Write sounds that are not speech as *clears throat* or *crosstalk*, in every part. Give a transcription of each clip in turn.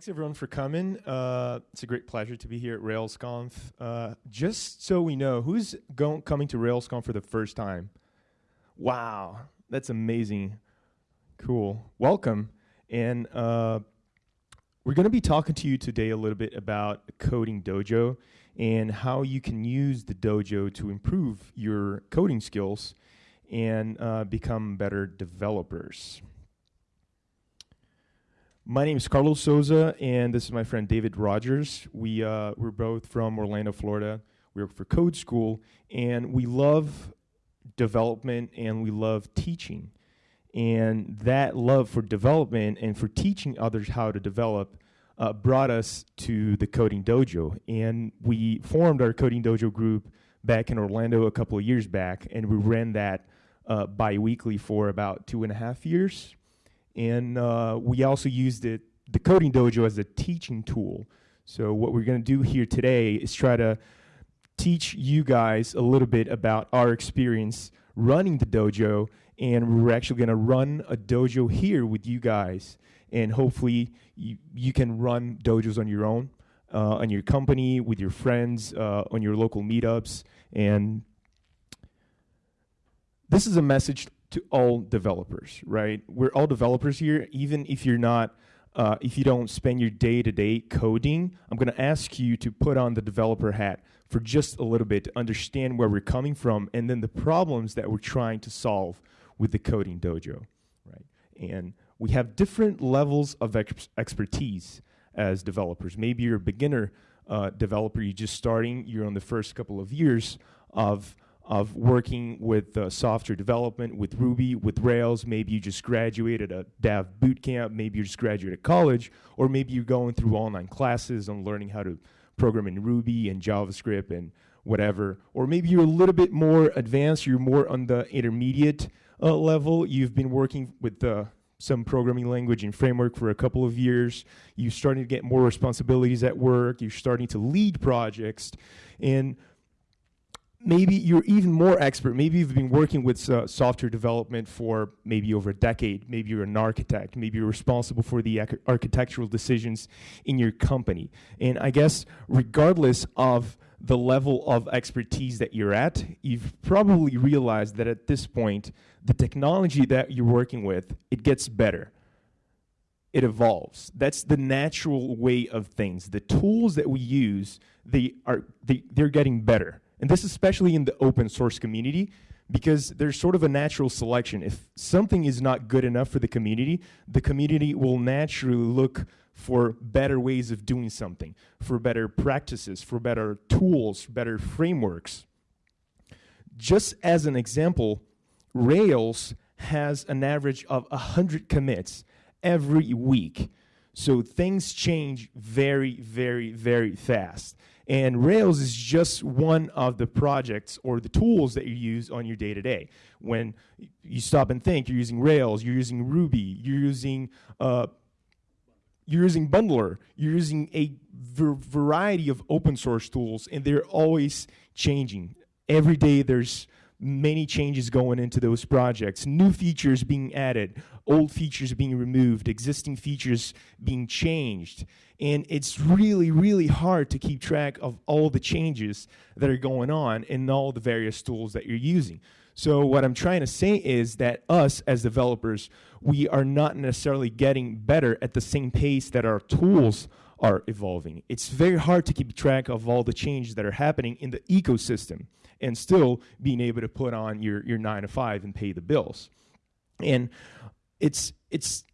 Thanks everyone for coming. Uh, it's a great pleasure to be here at RailsConf. Uh, just so we know, who's going coming to RailsConf for the first time? Wow, that's amazing. Cool. Welcome. And uh, we're going to be talking to you today a little bit about Coding Dojo and how you can use the dojo to improve your coding skills and uh, become better developers. My name is Carlos Souza, and this is my friend David Rogers. We, uh, we're both from Orlando, Florida. We work for Code School, and we love development and we love teaching. And that love for development and for teaching others how to develop uh, brought us to the Coding Dojo. And we formed our Coding Dojo group back in Orlando a couple of years back, and we ran that uh, bi weekly for about two and a half years. And uh, we also used it, the Coding Dojo as a teaching tool. So, what we're going to do here today is try to teach you guys a little bit about our experience running the dojo. And we're actually going to run a dojo here with you guys. And hopefully, you, you can run dojos on your own, uh, on your company, with your friends, uh, on your local meetups. And this is a message to all developers, right? We're all developers here, even if you're not. Uh, if you don't spend your day to day coding, I'm going to ask you to put on the developer hat for just a little bit to understand where we're coming from and then the problems that we're trying to solve with the coding dojo, right? And we have different levels of ex- expertise as developers. Maybe you're a beginner uh, developer, you're just starting, you're on the first couple of years of of working with uh, software development, with Ruby, with Rails. Maybe you just graduated a dev boot camp. Maybe you just graduated college, or maybe you're going through online classes on learning how to program in Ruby and JavaScript and whatever. Or maybe you're a little bit more advanced. You're more on the intermediate uh, level. You've been working with uh, some programming language and framework for a couple of years. You're starting to get more responsibilities at work. You're starting to lead projects, and maybe you're even more expert. Maybe you've been working with uh, software development for maybe over a decade. Maybe you're an architect. Maybe you're responsible for the architectural decisions in your company. And I guess, regardless of the level of expertise that you're at, you've probably realized that at this point, the technology that you're working with, it gets better. It evolves. That's the natural way of things. The tools that we use, they are they, they're getting better and this is especially in the open source community because there's sort of a natural selection. If something is not good enough for the community, the community will naturally look for better ways of doing something, for better practices, for better tools, better frameworks. Just as an example, Rails has an average of 100 commits every week. So things change very, very, very fast. And Rails is just one of the projects or the tools that you use on your day to day. When you stop and think, you're using Rails, you're using Ruby, you're using uh, you're using Bundler, you're using a variety of open source tools, and they're always changing. Every day there's many changes going into those projects, new features being added, old features being removed, existing features being changed. And it's really, really hard to keep track of all the changes that are going on in all the various tools that you're using. So, what I'm trying to say is that us as developers, we are not necessarily getting better at the same pace that our tools are evolving. It's very hard to keep track of all the changes that are happening in the ecosystem and still being able to put on your, your nine to five and pay the bills. And it's it's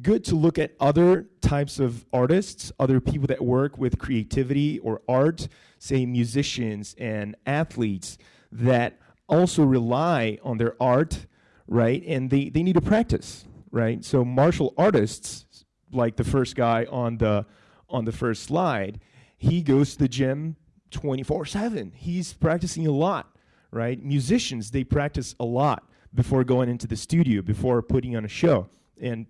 good to look at other types of artists, other people that work with creativity or art, say musicians and athletes that also rely on their art, right? And they, they need to practice, right? So martial artists, like the first guy on the on the first slide, he goes to the gym 24 7. He's practicing a lot, right? Musicians, they practice a lot before going into the studio, before putting on a show. And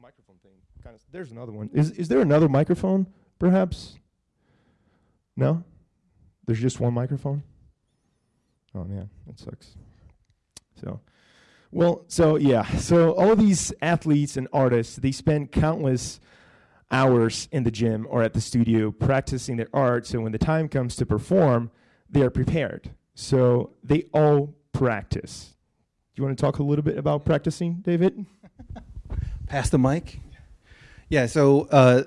microphone thing, kind of, there's another one. Is, is there another microphone, perhaps? No? There's just one microphone? Oh man, that sucks. So, well, so yeah, so all these athletes and artists, they spend countless hours in the gym or at the studio practicing their art. So when the time comes to perform, they are prepared. So they all practice. Do you want to talk a little bit about practicing, David? *laughs* Pass the mic. Yeah. So, uh,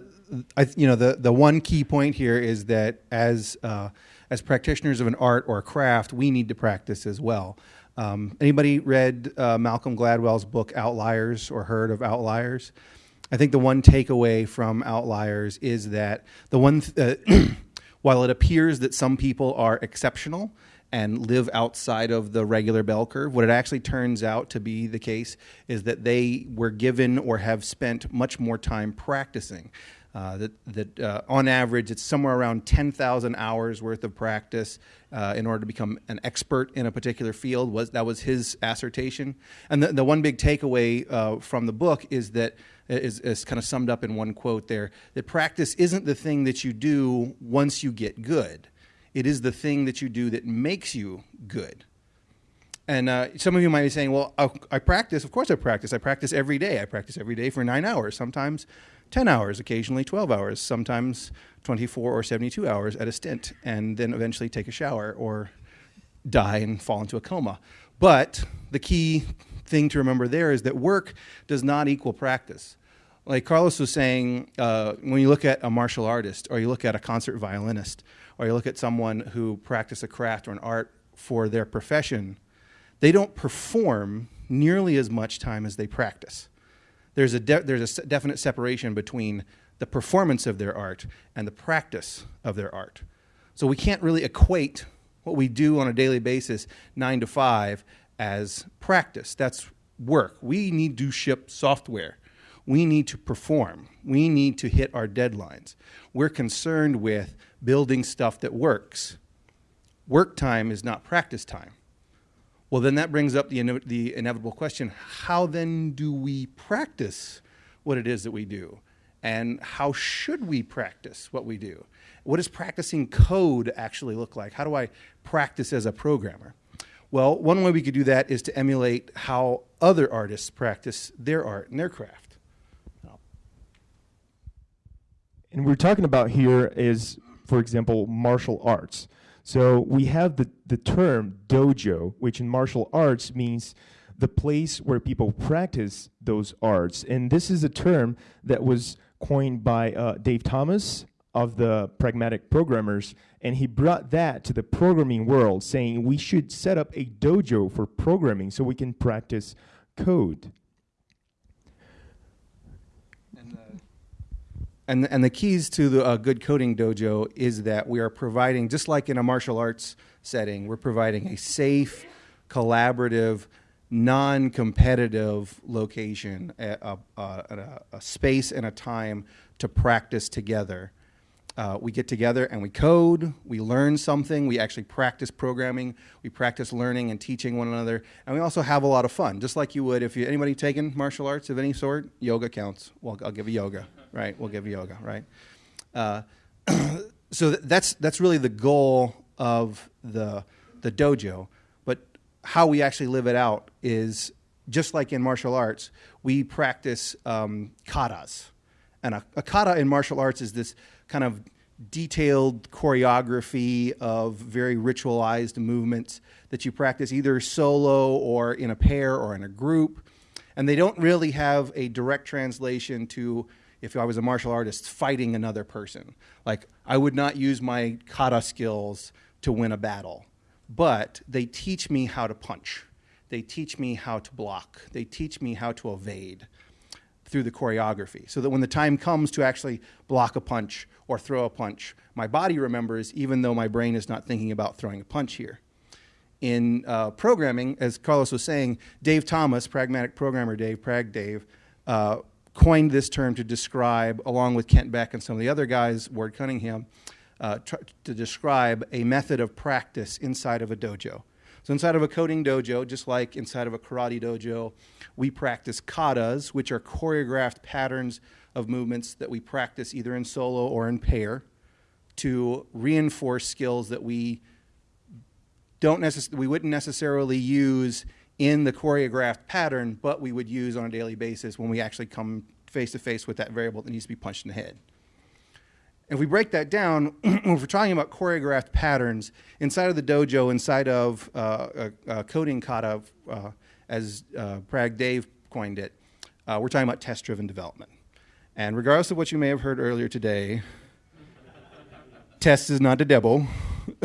I, you know, the the one key point here is that as uh, as practitioners of an art or a craft, we need to practice as well. Um, anybody read uh, Malcolm Gladwell's book Outliers or heard of Outliers? I think the one takeaway from Outliers is that the one, th- uh, *clears throat* while it appears that some people are exceptional and live outside of the regular bell curve, what it actually turns out to be the case is that they were given or have spent much more time practicing. Uh, that that uh, on average it's somewhere around 10,000 hours worth of practice uh, in order to become an expert in a particular field was that was his assertion and the, the one big takeaway uh, from the book is that is, is kind of summed up in one quote there that practice isn't the thing that you do once you get good it is the thing that you do that makes you good and uh, some of you might be saying, well, I, I practice. Of course, I practice. I practice every day. I practice every day for nine hours, sometimes 10 hours, occasionally 12 hours, sometimes 24 or 72 hours at a stint, and then eventually take a shower or die and fall into a coma. But the key thing to remember there is that work does not equal practice. Like Carlos was saying, uh, when you look at a martial artist, or you look at a concert violinist, or you look at someone who practice a craft or an art for their profession, they don't perform nearly as much time as they practice. There's a, there's a definite separation between the performance of their art and the practice of their art. So we can't really equate what we do on a daily basis, nine to five, as practice. That's work. We need to ship software. We need to perform. We need to hit our deadlines. We're concerned with building stuff that works. Work time is not practice time. Well, then that brings up the, ine- the inevitable question how then do we practice what it is that we do? And how should we practice what we do? What does practicing code actually look like? How do I practice as a programmer? Well, one way we could do that is to emulate how other artists practice their art and their craft. And we're talking about here is, for example, martial arts. So we have the, the term dojo, which in martial arts means the place where people practice those arts. And this is a term that was coined by uh, Dave Thomas of the Pragmatic Programmers, and he brought that to the programming world, saying we should set up a dojo for programming so we can practice code. And, and the keys to the uh, good coding dojo is that we are providing, just like in a martial arts setting, we're providing a safe, collaborative, non competitive location, a, a, a, a, space and a time to practice together. Uh, we get together and we code, we learn something, we actually practice programming, we practice learning and teaching one another, and we also have a lot of fun, just like you would if you anybody taken martial arts of any sort. Yoga counts. Well, I'll give you yoga right? We'll give yoga, right? Uh, *coughs* so that's that's really the goal of the the dojo. But how we actually live it out is just like in martial arts, we practice um, katas, and a, a kata in martial arts is this kind of detailed choreography of very ritualized movements that you practice either solo or in a pair or in a group. And they don't really have a direct translation to if I was a martial artist fighting another person. Like, I would not use my kata skills to win a battle, but they teach me how to punch. They teach me how to block. They teach me how to evade through the choreography so that when the time comes to actually block a punch or throw a punch, my body remembers even though my brain is not thinking about throwing a punch here. In uh, programming, as Carlos was saying, Dave Thomas, pragmatic programmer Dave, Prag Dave, uh, coined this term to describe, along with Kent Beck and some of the other guys, Ward Cunningham, uh, to describe a method of practice inside of a dojo. So, inside of a coding dojo, just like inside of a karate dojo, we practice katas, which are choreographed patterns of movements that we practice either in solo or in pair to reinforce skills that we don't necess- we wouldn't necessarily use in the choreographed pattern, but we would use on a daily basis when we actually come face to face with that variable that needs to be punched in the head. If we break that down, *clears throat* if we're talking about choreographed patterns inside of the dojo, inside of uh, coding kata, uh, as uh, Prag Dave coined it, uh, we're talking about test driven development. And regardless of what you may have heard earlier today, test is not a devil.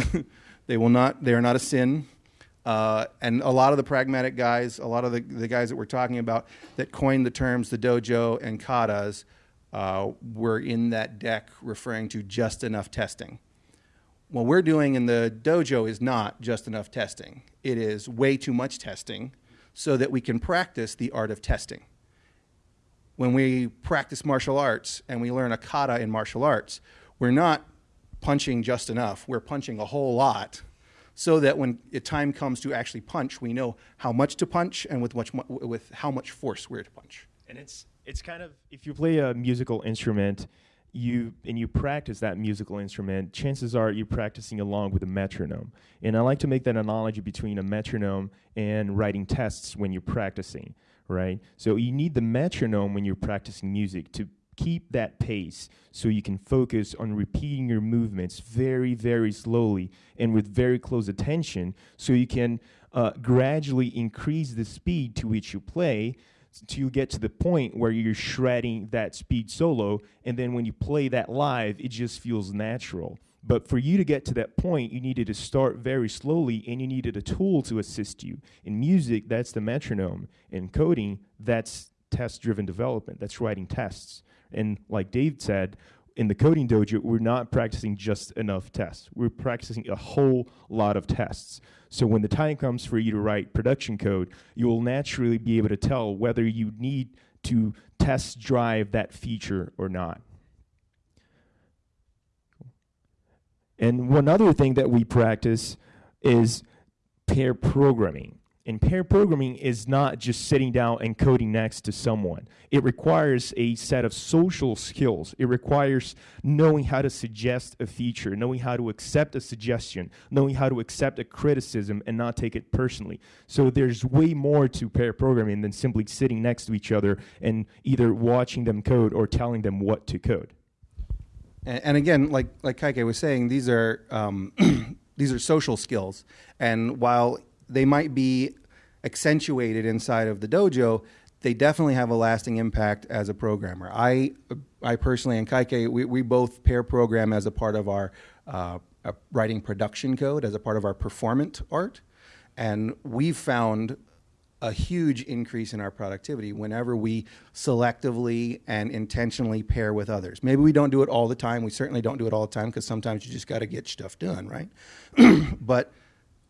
*laughs* they will not. They are not a sin. Uh, and a lot of the pragmatic guys, a lot of the, the guys that we're talking about that coined the terms the dojo and katas, uh, were in that deck referring to just enough testing. What we're doing in the dojo is not just enough testing. It is way too much testing so that we can practice the art of testing. When we practice martial arts and we learn a kata in martial arts, we're not punching just enough, we're punching a whole lot so that when time comes to actually punch, we know how much to punch and with, much, with how much force we're to punch. And it's it's kind of if you play a musical instrument, you and you practice that musical instrument, chances are you're practicing along with a metronome. And I like to make that analogy between a metronome and writing tests when you're practicing, right? So you need the metronome when you're practicing music to keep that pace so you can focus on repeating your movements very, very slowly and with very close attention so you can uh, gradually increase the speed to which you play you get to the point where you're shredding that speed solo, and then when you play that live, it just feels natural. But for you to get to that point, you needed to start very slowly and you needed a tool to assist you. In music, that's the metronome. In coding, that's test driven development, that's writing tests. And like Dave said, in the coding dojo, we're not practicing just enough tests. We're practicing a whole lot of tests. So when the time comes for you to write production code, you will naturally be able to tell whether you need to test drive that feature or not. And one other thing that we practice is pair programming. And pair programming is not just sitting down and coding next to someone. It requires a set of social skills. It requires knowing how to suggest a feature, knowing how to accept a suggestion, knowing how to accept a criticism and not take it personally. So there's way more to pair programming than simply sitting next to each other and either watching them code or telling them what to code. And, and again, like like Caike was saying, these are um, *clears throat* these are social skills. And while they might be accentuated inside of the dojo, they definitely have a lasting impact as a programmer. I, I personally and Caike, we, we both pair program as a part of our uh, writing production code, as a part of our performant art, and we've found a huge increase in our productivity whenever we selectively and intentionally pair with others. Maybe we don't do it all the time. We certainly don't do it all the time because sometimes you just got to get stuff done, right? *clears throat* but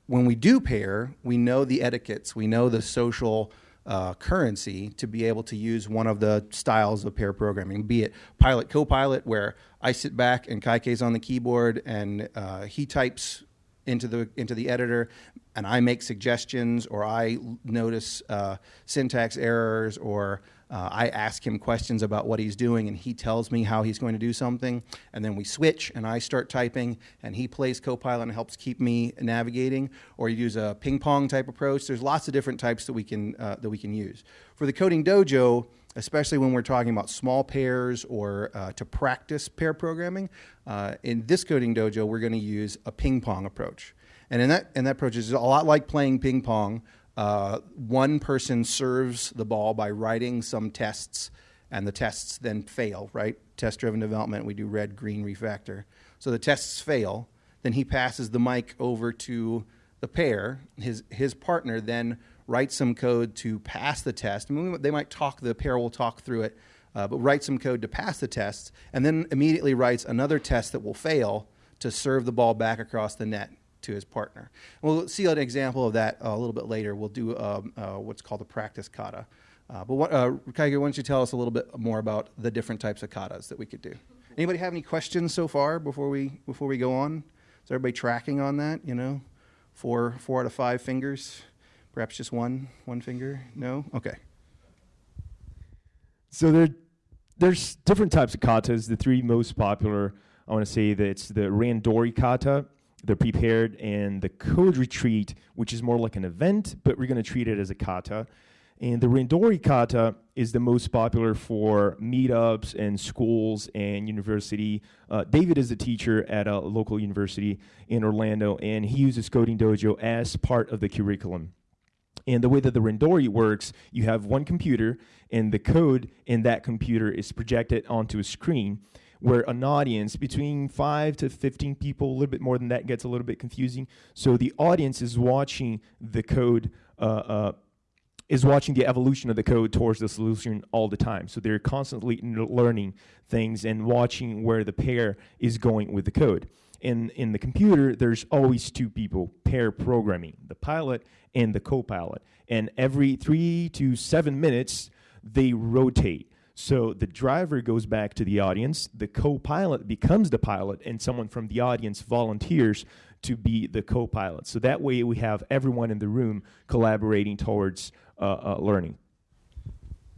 when we do pair, we know the etiquettes, we know the social uh, currency to be able to use one of the styles of pair programming, be it pilot copilot, where I sit back and Caike's on the keyboard and uh, he types into the into the editor, and I make suggestions or I notice uh, syntax errors or uh, I ask him questions about what he's doing, and he tells me how he's going to do something. And then we switch, and I start typing, and he plays Copilot and helps keep me navigating. Or you use a ping pong type approach. There's lots of different types that we can uh, that we can use for the coding dojo. Especially when we're talking about small pairs or uh, to practice pair programming, uh, in this coding dojo, we're going to use a ping pong approach. And in that, in that approach is a lot like playing ping pong, uh, one person serves the ball by writing some tests, and the tests then fail, right? Test driven development, we do red, green, refactor. So the tests fail. Then he passes the mic over to the pair. His, his partner then writes some code to pass the test. I mean, they might talk, the pair will talk through it, uh, but write some code to pass the test, and then immediately writes another test that will fail to serve the ball back across the net to his partner. We'll see an example of that uh, a little bit later. We'll do um, uh, what's called a practice kata. Uh, but what, uh, Caike, why don't you tell us a little bit more about the different types of katas that we could do? Anybody have any questions so far before we before we go on? Is everybody tracking on that? You know, four four out of five fingers, perhaps just one one finger. No, okay. So there, there's different types of katas. The three most popular, I want to say that it's the Randori kata, the prepared and the code retreat, which is more like an event, but we're going to treat it as a kata. And the Randori kata is the most popular for meetups and schools and university. Uh, David is a teacher at a local university in Orlando, and he uses Coding Dojo as part of the curriculum. And the way that the Randori works, you have one computer, and the code in that computer is projected onto a screen where an audience between 5 to 15 people, a little bit more than that gets a little bit confusing. So the audience is watching the code uh, uh, is watching the evolution of the code towards the solution all the time. So they're constantly learning things and watching where the pair is going with the code. In, in the computer, there's always two people pair programming, the pilot and the co-pilot. And every three to seven minutes, they rotate. So the driver goes back to the audience, the co-pilot becomes the pilot, and someone from the audience volunteers to be the co-pilot. So that way we have everyone in the room collaborating towards uh, uh, learning.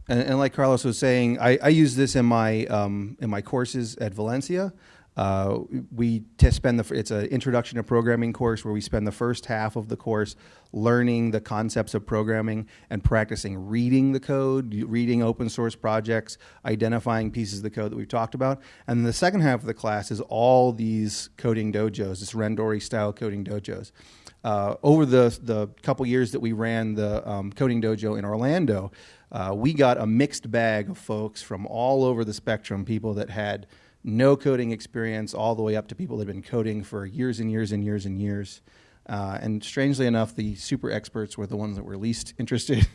And, and, like Carlos was saying, I, I use this in my um, in my courses at Valencia. Uh, we spend the it's an introduction to programming course where we spend the first half of the course learning the concepts of programming and practicing reading the code, reading open source projects, identifying pieces of the code that we've talked about. And the second half of the class is all these coding dojos, this Randori style coding dojos. Uh, over the the couple years that we ran the um, coding dojo in Orlando, uh, we got a mixed bag of folks from all over the spectrum. People that had no coding experience, all the way up to people that have been coding for years and years and years and years. Uh, and strangely enough, the super experts were the ones that were least *laughs* interested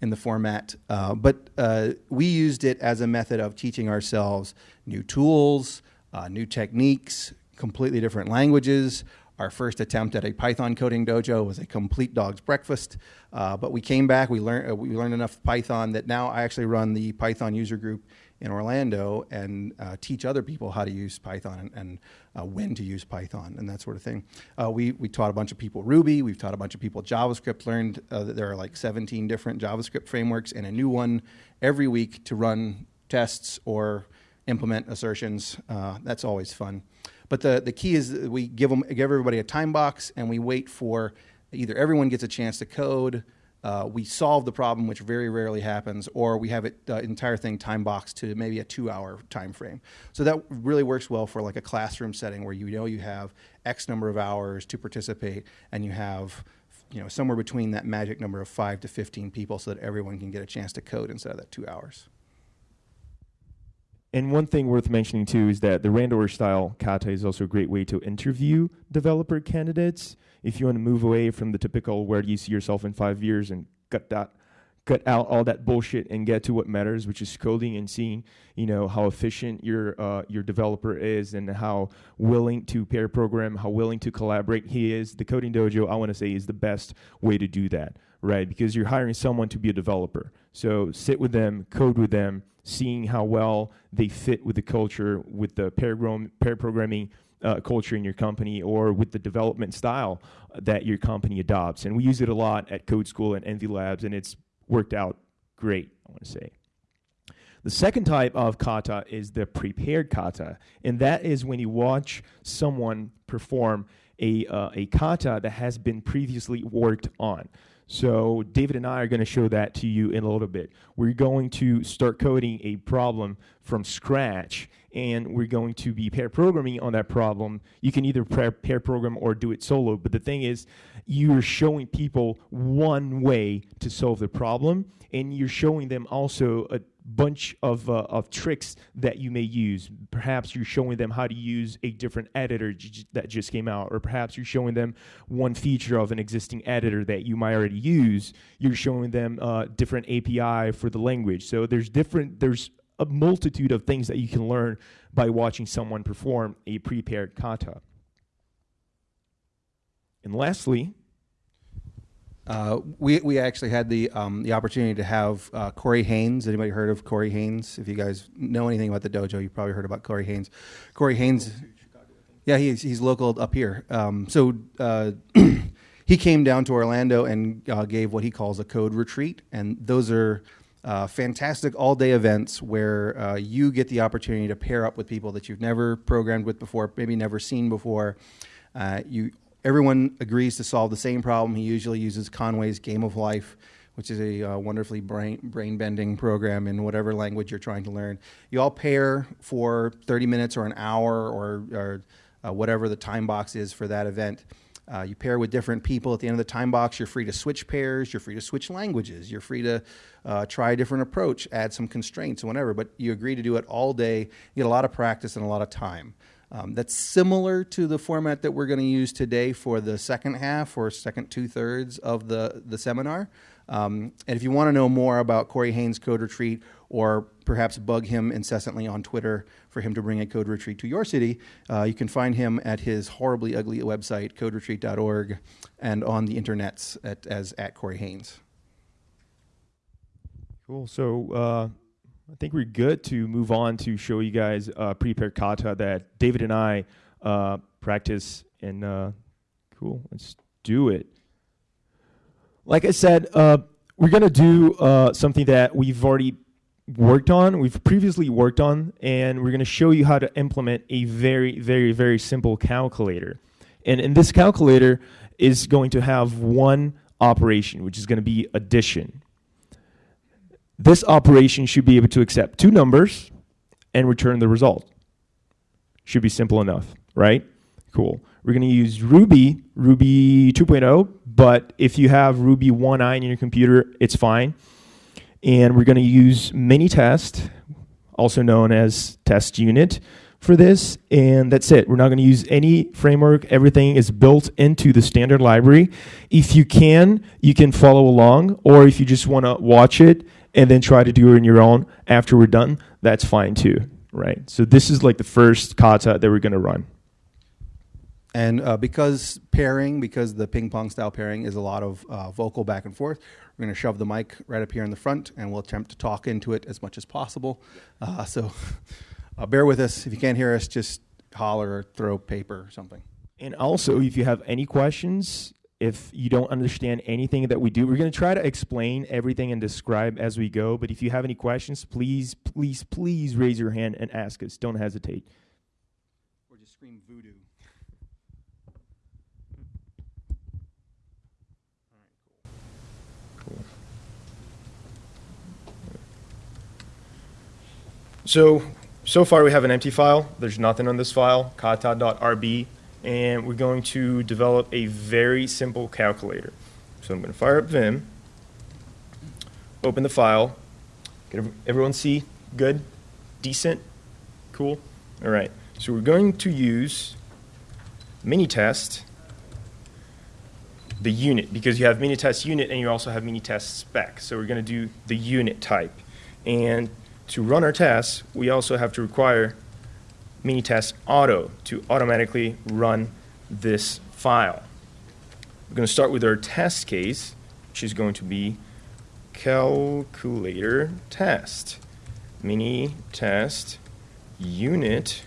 in the format. Uh, but uh, we used it as a method of teaching ourselves new tools, uh, new techniques, completely different languages, our first attempt at a Python coding dojo was a complete dog's breakfast, uh, but we came back. We learned uh, we learned enough Python that now I actually run the Python user group in Orlando and uh, teach other people how to use Python and, and uh, when to use Python and that sort of thing. Uh, we we taught a bunch of people Ruby. We've taught a bunch of people JavaScript. Learned uh, that there are like 17 different JavaScript frameworks and a new one every week to run tests or implement assertions. that's always fun. But the, the key is we give them give everybody a time box and we wait for either everyone gets a chance to code, uh, we solve the problem, which very rarely happens, or we have it uh, entire thing time boxed to maybe a two-hour time frame. So that really works well for like a classroom setting where you know you have X number of hours to participate, and you have you know somewhere between that magic number of five to 15 people, so that everyone can get a chance to code instead of that two hours. And one thing worth mentioning too is that the Randori style kata is also a great way to interview developer candidates. If you want to move away from the typical where do you see yourself in five years and cut that cut out all that bullshit and get to what matters, which is coding and seeing, you know, how efficient your uh, your developer is and how willing to pair program, how willing to collaborate he is. The coding dojo, I want to say, is the best way to do that, right? Because you're hiring someone to be a developer. So sit with them, code with them, seeing how well they fit with the culture, with the pair, pair programming uh, culture in your company, or with the development style that your company adopts. And we use it a lot at Code School and Envy Labs, and it's worked out great, I want to say. The second type of kata is the prepared kata, and that is when you watch someone perform a, uh, a kata that has been previously worked on. So David and I are going to show that to you in a little bit. We're going to start coding a problem from scratch, and we're going to be pair programming on that problem. You can either pair, pair program or do it solo, but the thing is, you're showing people one way to solve the problem, and you're showing them also a bunch of, uh, of tricks that you may use. Perhaps you're showing them how to use a different editor that just came out, or perhaps you're showing them one feature of an existing editor that you might already use. You're showing them uh, different API for the language. So there's different, there's a multitude of things that you can learn by watching someone perform a prepared kata. And lastly, uh, we we actually had the um, the opportunity to have uh, Corey Haines. Anybody heard of Corey Haines? If you guys know anything about the dojo, you probably heard about Corey Haines. Corey Haines, yeah, he's he's local up here. Um, so uh, *clears throat* he came down to Orlando and uh, gave what he calls a code retreat, and those are. Uh, fantastic all-day events where uh, you get the opportunity to pair up with people that you've never programmed with before, maybe never seen before. you everyone agrees to solve the same problem. He usually uses Conway's Game of Life, which is a uh, wonderfully brain brain bending program in whatever language you're trying to learn. You all pair for 30 minutes or an hour or, or uh, whatever the time box is for that event. Uh, you pair with different people. At the end of the time box, you're free to switch pairs. You're free to switch languages. You're free to uh, try a different approach, add some constraints, whatever. But you agree to do it all day. You get a lot of practice and a lot of time. Um, that's similar to the format that we're going to use today for the second half or second two thirds of the, the seminar. Um, and if you want to know more about Corey Haines Code Retreat or perhaps bug him incessantly on Twitter for him to bring a code retreat to your city, uh, you can find him at his horribly ugly website, coderetreat.org, and on the internets at, as at Corey Haines. Cool. So uh, I think we're good to move on to show you guys uh, prepare kata that David and I uh, practice. And uh, cool, let's do it. Like I said, uh, we're gonna do uh, something that we've already worked on, we've previously worked on, and we're going to show you how to implement a very, very, very simple calculator. And in this calculator is going to have one operation, which is going to be addition. This operation should be able to accept two numbers and return the result. Should be simple enough, right? Cool. We're going to use Ruby, Ruby 2.0, but if you have Ruby 1i in your computer, it's fine and we're going to use Minitest, also known as test unit, for this. And that's it. We're not going to use any framework. Everything is built into the standard library. If you can, you can follow along, or if you just want to watch it and then try to do it on your own after we're done, that's fine too, right? So this is like the first kata that we're going to run. And uh, because pairing, because the ping pong style pairing is a lot of uh, vocal back and forth, we're going to shove the mic right up here in the front and we'll attempt to talk into it as much as possible. Uh, so uh, bear with us. If you can't hear us, just holler or throw paper or something. And also, if you have any questions, if you don't understand anything that we do, we're going to try to explain everything and describe as we go. But if you have any questions, please, please, please raise your hand and ask us. Don't hesitate. Or just scream voodoo. So, so far we have an empty file. There's nothing on this file, kata.rb, and we're going to develop a very simple calculator. So I'm going to fire up Vim, open the file. Can everyone see? Good? Decent? Cool? All right. So we're going to use Minitest, the unit, because you have Minitest unit and you also have Minitest spec. So we're going to do the unit type. And to run our tests, we also have to require Minitest auto to automatically run this file. We're going to start with our test case, which is going to be calculator test. Mini test unit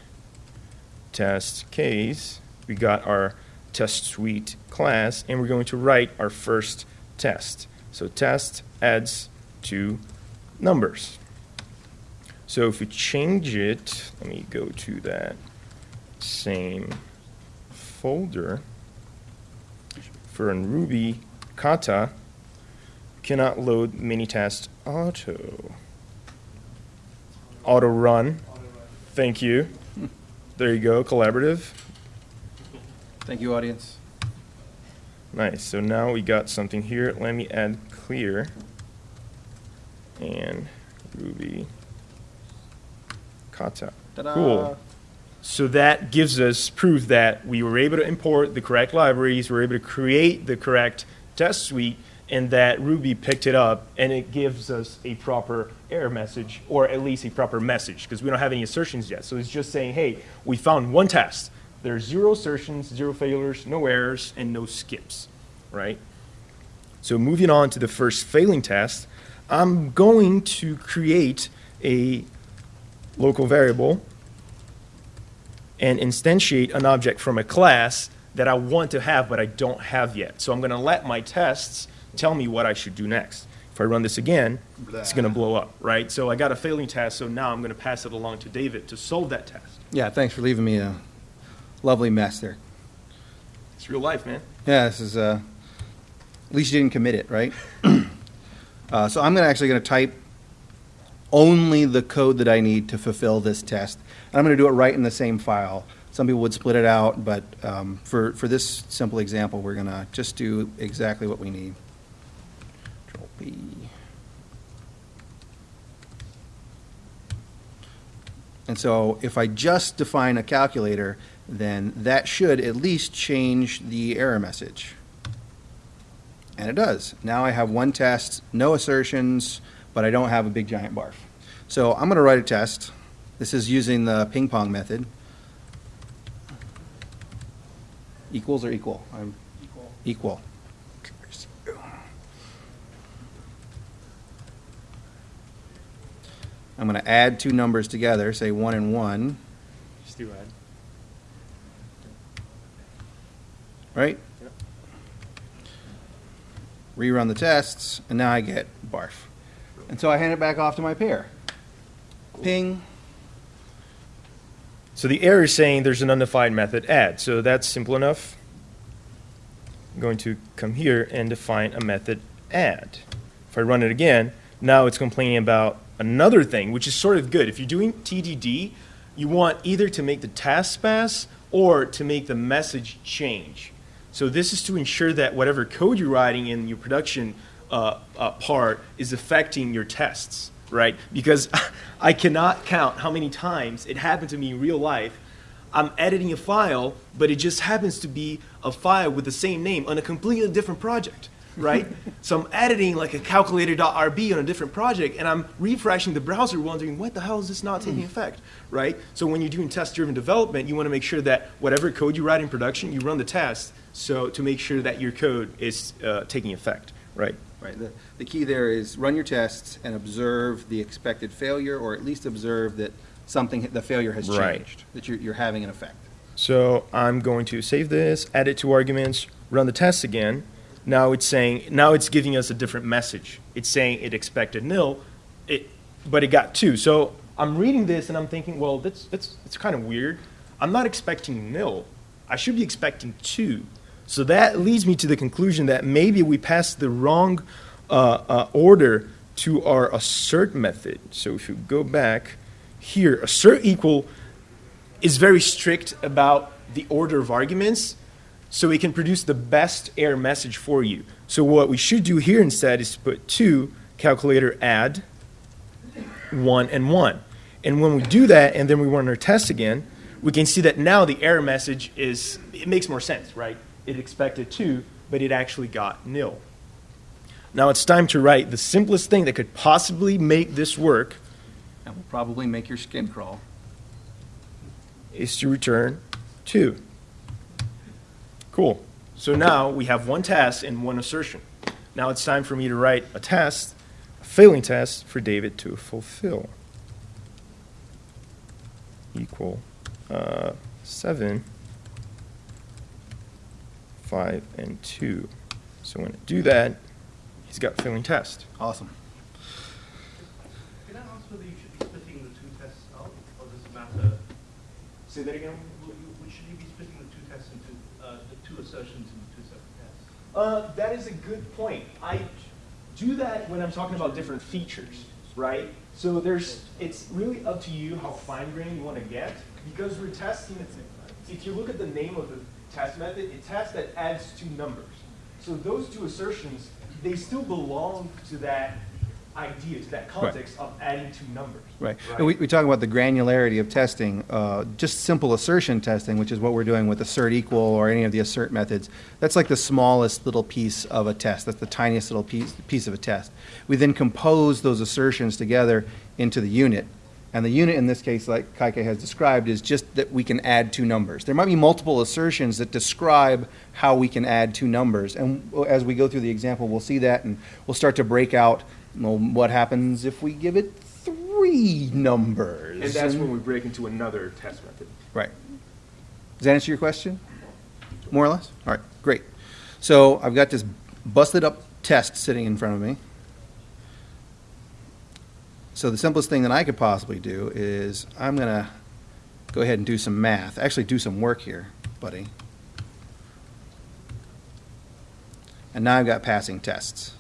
test case. We got our test suite class, and we're going to write our first test. So test adds two numbers. So if we change it, let me go to that same folder for in Ruby kata cannot load Minitest auto. Auto run. Thank you. There you go, collaborative. Thank you, audience. Nice. So now we got something here. Let me add clear and Ruby Cool. So that gives us proof that we were able to import the correct libraries, we were able to create the correct test suite, and that Ruby picked it up, and it gives us a proper error message, or at least a proper message, because we don't have any assertions yet. So it's just saying, hey, we found one test. There's zero assertions, zero failures, no errors, and no skips, right? So moving on to the first failing test, I'm going to create a local variable and instantiate an object from a class that I want to have but I don't have yet. So I'm going to let my tests tell me what I should do next. If I run this again, Blah. it's going to blow up, right? So I got a failing test, so now I'm going to pass it along to David to solve that test. Yeah, thanks for leaving me a lovely mess there. It's real life, man. Yeah, this is, uh, at least you didn't commit it, right? *clears throat* Uh, so I'm gonna, actually going to type only the code that I need to fulfill this test. And I'm going to do it right in the same file. Some people would split it out, but um, for, for this simple example, we're going to just do exactly what we need. Control. And so if I just define a calculator, then that should at least change the error message. And it does. Now I have one test, no assertions, but I don't have a big giant barf. So I'm going to write a test. This is using the ping pong method. Equals or equal? I'm Equal. equal. I'm going to add two numbers together, say one and one, Just do add. right? Yep. Rerun the tests, and now I get barf. And so I hand it back off to my pair. Ping. So the error is saying there's an undefined method add. So that's simple enough. I'm going to come here and define a method add. If I run it again, now it's complaining about another thing, which is sort of good. If you're doing TDD, you want either to make the task pass or to make the message change. So this is to ensure that whatever code you're writing in your production uh, uh, part is affecting your tests, right? Because *laughs* I cannot count how many times it happened to me in real life. I'm editing a file, but it just happens to be a file with the same name on a completely different project, right? *laughs* so I'm editing like a calculator.rb on a different project, and I'm refreshing the browser wondering, what the hell is this not taking effect, right? So when you're doing test-driven development, you want to make sure that whatever code you write in production, you run the test, so to make sure that your code is uh, taking effect, right? Right. The, the key there is run your tests and observe the expected failure, or at least observe that something, the failure has Right. changed, that you're, you're having an effect. So I'm going to save this, add it to arguments, run the test again. Now it's saying, now it's giving us a different message. It's saying it expected nil, it, but it got two. So I'm reading this and I'm thinking, well, that's, that's, it's kind of weird. I'm not expecting nil. I should be expecting two. So that leads me to the conclusion that maybe we passed the wrong uh, uh, order to our assert method. So if you go back here, assert equal is very strict about the order of arguments so it can produce the best error message for you. So what we should do here instead is put two calculator add one and one. And when we do that and then we run our test again, we can see that now the error message is, it makes more sense, right? It expected two, but it actually got nil. Now it's time to write the simplest thing that could possibly make this work And will probably make your skin crawl. is to return two. Cool. So now we have one test and one assertion. Now it's time for me to write a test, a failing test for David to fulfill. Equal uh, seven, five, and two. So when I do that, he's got failing test. Awesome. Can I ask whether you should be splitting the two tests out, or does it matter? Say that again. w- w- Should you be splitting the two tests into, uh, the two assertions into two separate tests? Uh, that is a good point. I do that when I'm talking about different features, right? So there's, it's really up to you how fine grained you want to get because we're testing. If you look at the name of the test method, it tests that adds two numbers. So those two assertions, they still belong to that idea, to that context of adding two numbers. Right. And we, we talk about the granularity of testing, uh, just simple assertion testing, which is what we're doing with assert equal or any of the assert methods. That's like the smallest little piece of a test. That's the tiniest little piece, piece of a test. We then compose those assertions together into the unit. And the unit in this case, like Caike has described, is just that we can add two numbers. There might be multiple assertions that describe how we can add two numbers. And as we go through the example, we'll see that and we'll start to break out, well, what happens if we give it three numbers? And that's when we break into another test method. Right. Does that answer your question? More or less? All right, great. So I've got this busted up test sitting in front of me. So the simplest thing that I could possibly do is I'm going to go ahead and do some math, actually do some work here, buddy. And now I've got passing tests.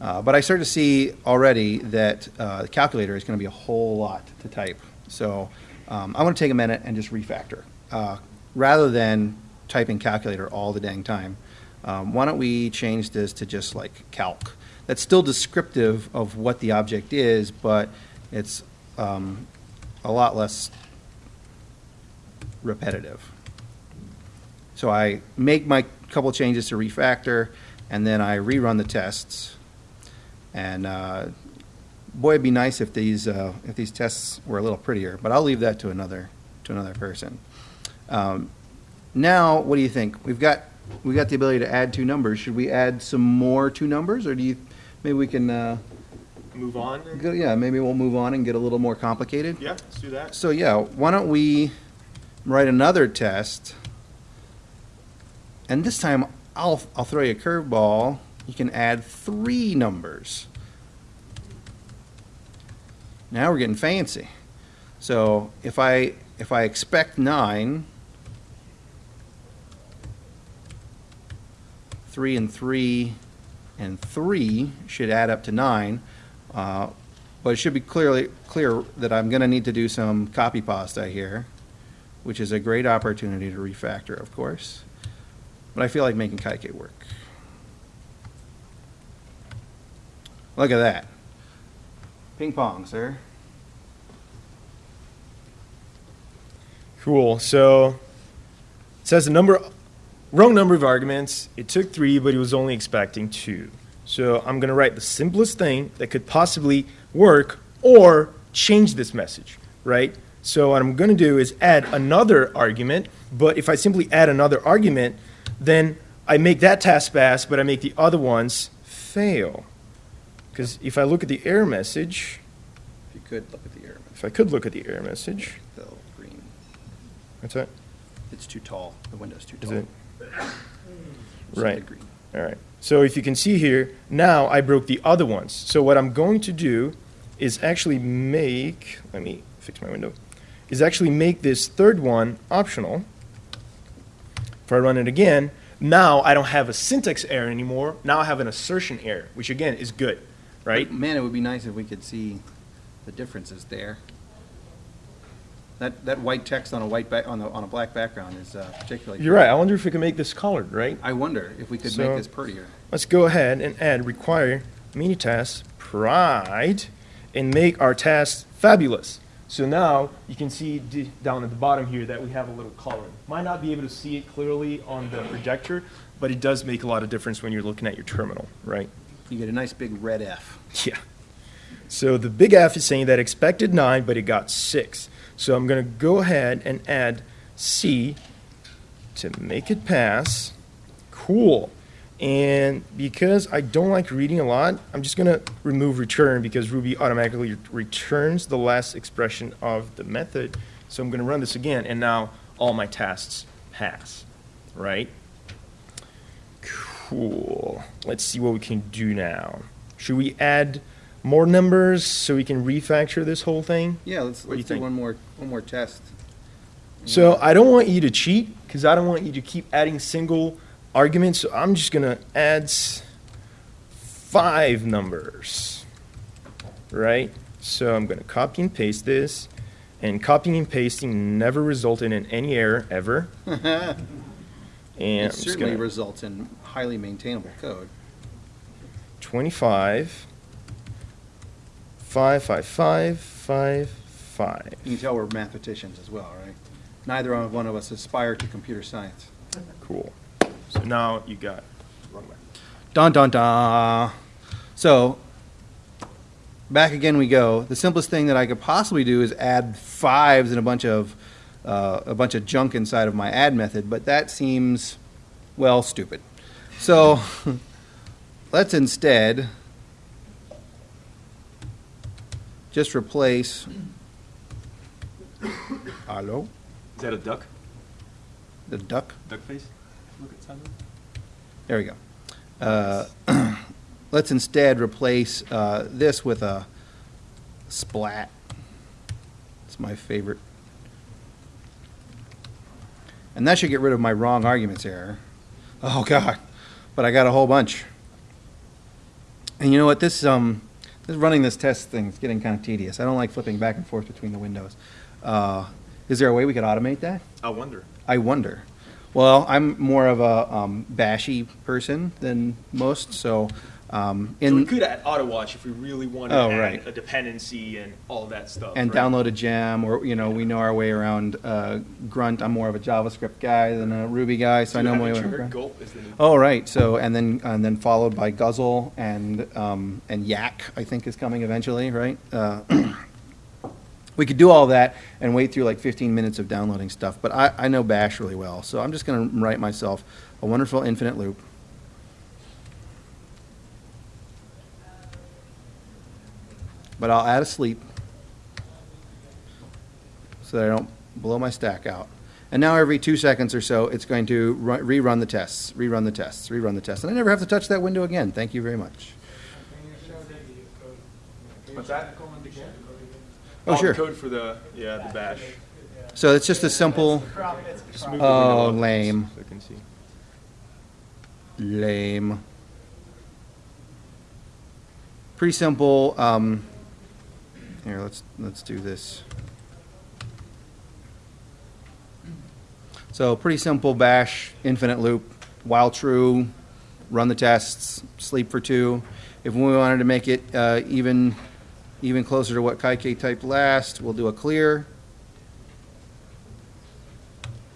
Uh, but I start to see already that uh, the calculator is going to be a whole lot to type. So um, I want to take a minute and just refactor. Uh, rather than typing calculator all the dang time, um, why don't we change this to just like calc? That's still descriptive of what the object is, but it's um, a lot less repetitive. So I make my couple changes to refactor, and then I rerun the tests. And uh, boy, it'd be nice if these uh, if these tests were a little prettier, but I'll leave that to another to another person. Um, now, what do you think? We've got we've got the ability to add two numbers. Should we add some more two numbers, or do you maybe we can? Uh, Move on. go, yeah, maybe we'll move on and get a little more complicated. Yeah, let's do that. So yeah, why don't we write another test? And this time, I'll, I'll throw you a curveball. You can add three numbers. Now we're getting fancy. So if I, if I expect nine, three and three and three should add up to nine. Uh, But it should be clearly, clear that I'm gonna need to do some copy pasta here, which is a great opportunity to refactor, of course. But I feel like making Caike work. Look at that. Ping pong, sir. Cool. So it says the number, wrong number of arguments. It took three, but it was only expecting two. So I'm going to write the simplest thing that could possibly work or change this message, right? So what I'm going to do is add another argument, but if I simply add another argument, then I make that task pass, but I make the other ones fail. Because if I look at the error message, If you could look at the error if I could look at the error message, message, the green. what's that? It's too tall. The window's too tall. Right. All right. So if you can see here, now I broke the other ones. So what I'm going to do is actually make, let me fix my window, is actually make this third one optional. If I run it again, now I don't have a syntax error anymore. Now I have an assertion error, which again is good, right? But, Man, it would be nice if we could see the differences there. That, that white text on a white back, on the, on a black background is uh, particularly. You're right. I wonder if we can make this colored, right? I wonder if we could So- make this prettier. Let's go ahead and add require minitest pride and make our task fabulous. So now you can see d- down at the bottom here that we have a little color. Might not be able to see it clearly on the projector, but it does make a lot of difference when you're looking at your terminal, right? You get a nice big red F. *laughs* Yeah. So the big F is saying that expected nine, but it got six. So I'm going to go ahead and add C to make it pass. Cool. And because I don't like reading a lot, I'm just going to remove return because Ruby automatically returns the last expression of the method. So I'm going to run this again, and now all my tasks pass, right? Cool. Let's see what we can do now. Should we add more numbers so we can refactor this whole thing? Yeah, let's, let's do think? one more, one more test. So I don't want you to cheat because I don't want you to keep adding single arguments. So I'm just going to add five numbers, right? So I'm going to copy and paste this. And copying and pasting never resulted in any error ever. *laughs* And I'm It certainly results in highly maintainable code. 25, 5, 5, 5, 5, 5. You can tell we're mathematicians as well, right? Neither one of us aspire to computer science. Cool. So now you got wrong way. Dun dun dun. So, back again we go. The simplest thing that I could possibly do is add fives and a bunch of uh, a bunch of junk inside of my add method, but that seems well stupid. So, *laughs* let's instead just replace. Hello, Is that a duck? the duck. Duck face? Look at Simon. There we go. Uh, *clears throat* let's instead replace uh, this with a splat. It's my favorite. And that should get rid of my wrong arguments error. Oh, God. But I got a whole bunch. And you know what, this, um, this running this test thing is getting kind of tedious. I don't like flipping back and forth between the windows. Uh, is there a way we could automate that? I wonder. I wonder. Well, I'm more of a um, bashy person than most, so um, so we could add auto watch if we really wanted Oh, right. a dependency and all that stuff. and right? download a gem, or you know, we know our way around uh, Grunt. I'm more of a JavaScript guy than a Ruby guy, so I know my way around. Gulp is the new Oh, right. So and then and then followed by Guzzle and um, and Yak. I think is coming eventually, right? Uh, *clears throat* we could do all that and wait through like 15 minutes of downloading stuff, but I, I know Bash really well, so I'm just going to write myself a wonderful infinite loop. But I'll add a sleep so that I don't blow my stack out. And now every two seconds or so, it's going to rerun the tests, rerun the tests, rerun the tests. And I never have to touch that window again. Thank you very much. What's that? Oh, sure. Code for the yeah the bash. So it's just a simple, Just move the Oh, lame. So I can see. lame, pretty simple. Um, here, let's let's do this. So pretty simple bash infinite loop. While true, run the tests, sleep for two. If we wanted to make it uh, even even closer to what Caike typed last, we'll do a clear.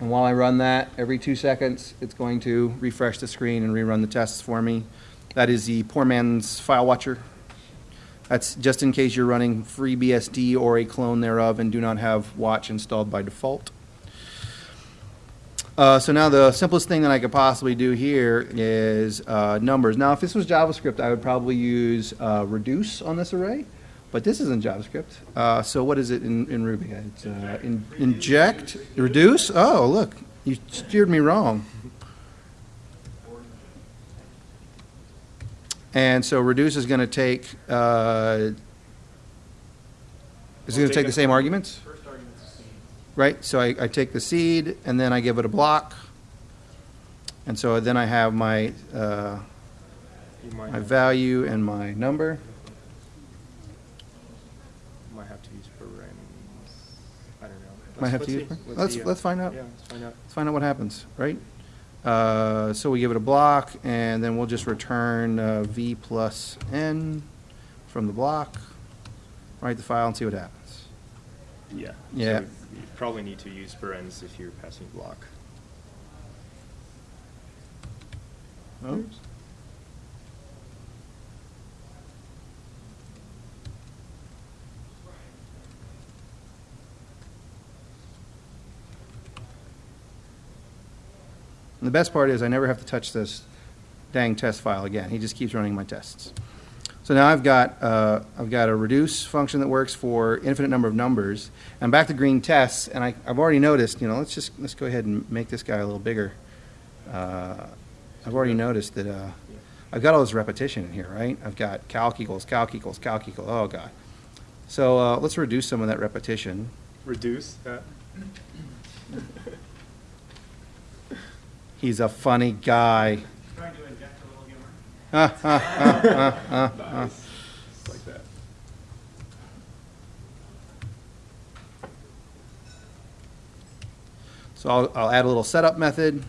And while I run that, every two seconds, it's going to refresh the screen and rerun the tests for me. That is the poor man's file watcher. That's just in case you're running FreeBSD or a clone thereof and do not have watch installed by default. Uh, so now the simplest thing that I could possibly do here is uh, numbers. Now, if this was JavaScript, I would probably use uh, reduce on this array, but this isn't JavaScript. Uh, so what is it in, in Ruby? It's uh, in, inject, reduce. Oh, look, you steered me wrong. And so reduce is going to take. Uh, is it going to take the same arguments? First seed. Right, so I, I take the seed and then I give it a block. And so then I have my, uh, my have, value and my number. might have to use parens. I don't know. Might have Let's- to let's use, see. let's, see, uh, let's find out. Yeah, let's find out. Let's find out what happens, right? Uh, so we give it a block and then we'll just return, uh, V plus N from the block. Write the file and see what happens. Yeah. Yeah. So you probably need to use parens if you're passing block. Oops. And the best part is I never have to touch this dang test file again. He just keeps running my tests. So now I've got, uh, I've got a reduce function that works for infinite number of numbers. I'm back to green tests, and I, I've already noticed, you know, let's just, let's go ahead and make this guy a little bigger. Uh, I've already noticed that, uh, I've got all this repetition in here, right? I've got calc equals, calc equals, calc equals, oh god. So, uh, let's reduce some of that repetition. Reduce. Uh, *laughs* He's a funny guy. Trying to inject a little humor. Nice. Like that. So I'll, I'll add a little setup method.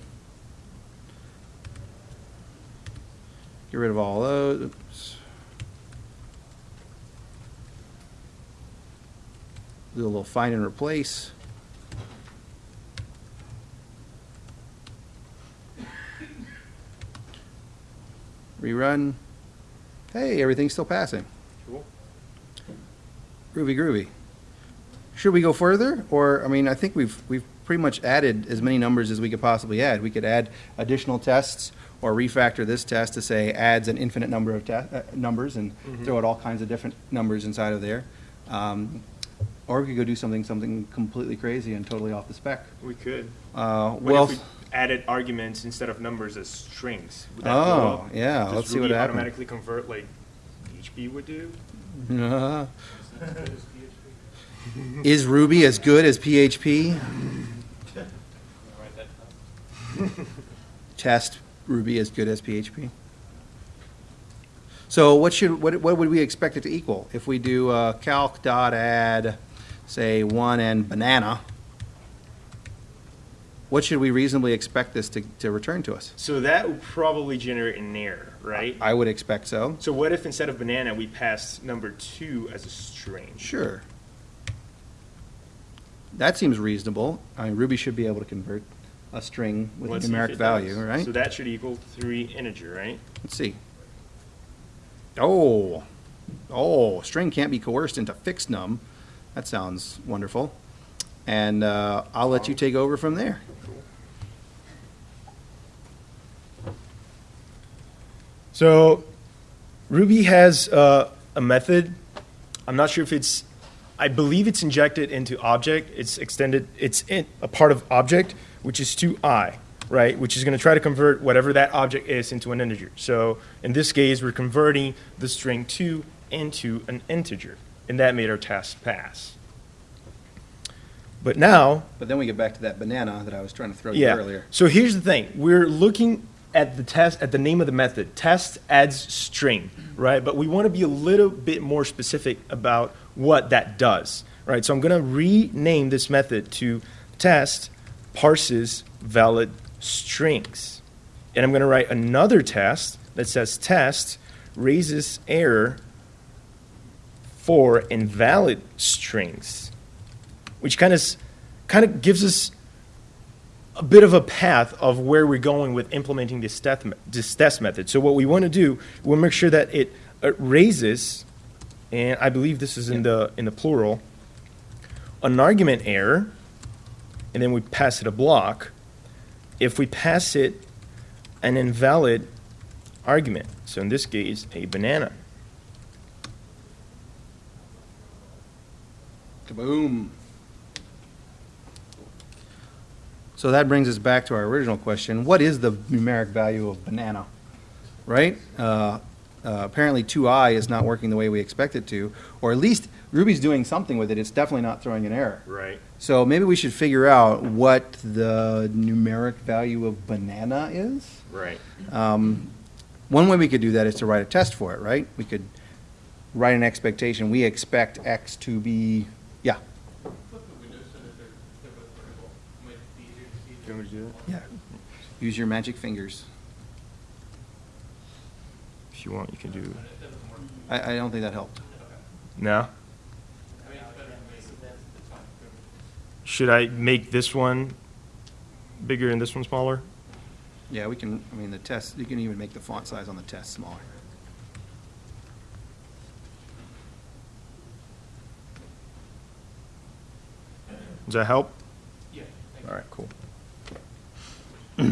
Get rid of all those. Oops. Do a little find and replace. Rerun. Hey, everything's still passing. Cool. Groovy, groovy. Should we go further, or I mean, I think we've we've pretty much added as many numbers as we could possibly add. We could add additional tests, or refactor this test to say adds an infinite number of uh, numbers and Mhm. throw out all kinds of different numbers inside of there. Um, or we could go do something something completely crazy and totally off the spec. We could. Uh, well, added arguments instead of numbers as strings? Would that Oh, yeah, Does let's see what Ruby happens. automatically convert like PHP would do? uh, As good as PHP. is Ruby as good as PHP? Write that down. test Ruby as good as PHP. So what should, what, what would we expect it to equal? If we do uh, calc dot add, say, one and banana, what should we reasonably expect this to, to return to us? So that would probably generate an error, right? I would expect so. So what if instead of banana, we passed number two as a string? Sure. That seems reasonable. I mean, Ruby should be able to convert a string with Let's a numeric value, does. right? So that should equal three integer, right? Let's see. Oh, oh, string can't be coerced into Fixnum. That sounds wonderful. And uh, I'll let you take over from there. So Ruby has uh, a method. I'm not sure if it's, I believe it's injected into object. It's extended, it's a part of object, which is to i, right? Which is going to try to convert whatever that object is into an integer. So in this case, we're converting the string two into an integer, and that made our task pass. But now, But then we get back to that banana that I was trying to throw you yeah. earlier. So here's the thing: we're looking at the test at the name of the method. Test adds string, right? But we want to be a little bit more specific about what that does, right? So I'm going to rename this method to test parses valid strings, and I'm going to write another test that says test raises error for invalid strings, which kind of kind of gives us a bit of a path of where we're going with implementing this test, this test method. So what we want to do, we'll make sure that it uh, raises, and I believe this is in the in the plural, an argument error, and then we pass it a block. If we pass it an invalid argument, so in this case, a banana. Kaboom. So that brings us back to our original question. What is the numeric value of banana? Right? Uh, uh, apparently 2i is not working the way we expect it to, or at least Ruby's doing something with it. It's definitely not throwing an error. Right. So maybe we should figure out what the numeric value of banana is. Right. Um, one way we could do that is to write a test for it, right? We could write an expectation. We expect x to be, yeah, Flip the windows so that they're, they're both vertical. Might be easier to see. You want me to do yeah. Use your magic fingers. If you want, you can do. It doesn't work. I, I don't think that helped. No. I mean, it's better than this. It's fine. Should I make this one bigger and this one smaller? Yeah, we can, I mean, the test, you can even make the font size on the test smaller. Does that help? Yeah. thank you. All right, cool. *clears throat*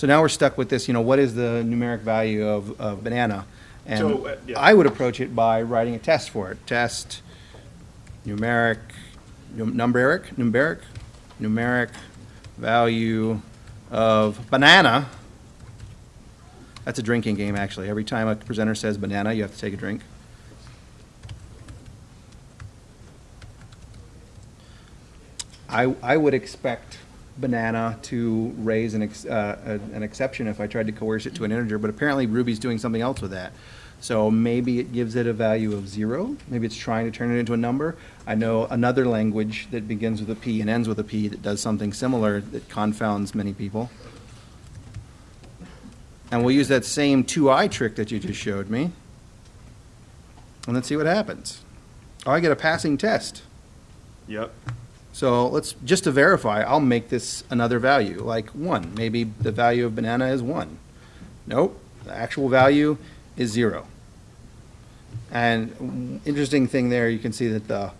So now we're stuck with this, you know, what is the numeric value of, of banana? And So, uh, yeah. I would approach it by writing a test for it. Test numeric, num- numeric, numeric, numeric value of banana. That's a drinking game, actually. Every time a presenter says banana, you have to take a drink. I, I would expect banana to raise an, ex, uh, a- an exception if I tried to coerce it to an integer, but apparently Ruby's doing something else with that. So maybe it gives it a value of zero. Maybe it's trying to turn it into a number. I know another language that begins with a P and ends with a P that does something similar that confounds many people. And we'll use that same 2i trick that you just showed me. And let's see what happens. Oh, I get a passing test. Yep. So let's, just to verify, I'll make this another value, like one. Maybe the value of banana is one. Nope, the actual value is zero. And interesting thing there, you can see that the,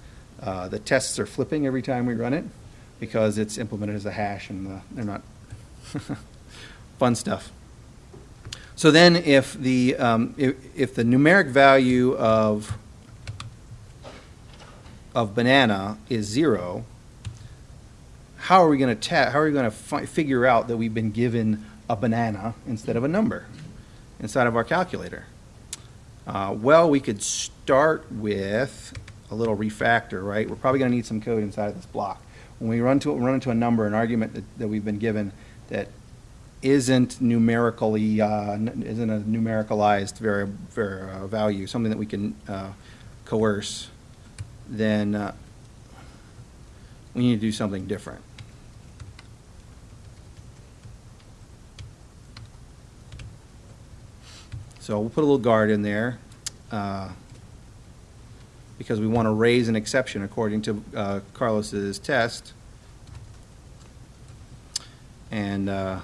uh, the tests are flipping every time we run it because it's implemented as a hash and the, they're not, *laughs* fun stuff. So then if the, um, if, if the numeric value of, of banana is zero, how are we going to ta- how are we going to fi- figure out that we've been given a banana instead of a number inside of our calculator? Uh, well, we could start with a little refactor, right? We're probably going to need some code inside of this block. When we run to run into a number, an argument that, that we've been given that isn't numerically, uh, isn't a numericalized vari- var- uh, value, something that we can uh, coerce, then uh, we need to do something different. So we'll put a little guard in there, uh, because we want to raise an exception according to uh, Carlos's test. And, uh,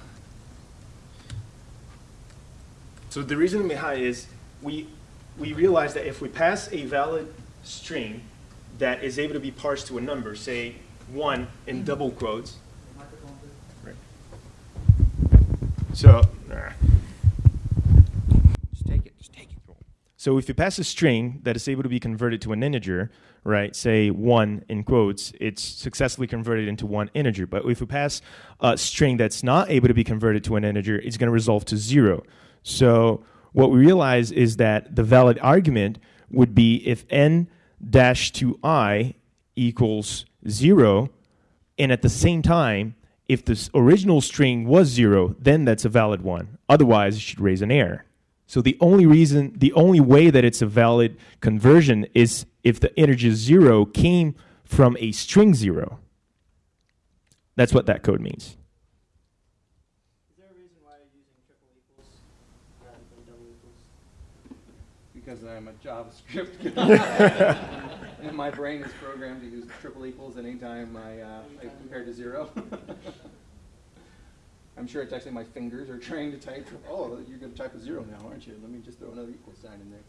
So the reason behind is we we realize that if we pass a valid string that is able to be parsed to a number, say one in double quotes. Right. So. nah. just take it, just take it. So if you pass a string that is able to be converted to an integer, right, say one in quotes, it's successfully converted into one integer. But if you pass a string that's not able to be converted to an integer, it's going to resolve to zero. So what we realize is that the valid argument would be if n dash to i equals zero, and at the same time, if this original string was zero, then that's a valid one. Otherwise, it should raise an error. So the only reason, the only way that it's a valid conversion is if the integer zero came from a string zero. That's what that code means. Is there a reason why you're using triple equals rather than double equals? Because I'm a JavaScript *laughs* guy. And my brain is programmed to use triple equals anytime I, uh, I compare to zero. *laughs* I'm sure it's actually my fingers are *laughs* trying to type, oh, you're gonna type a zero now, aren't you? Let me just throw another equal sign in there.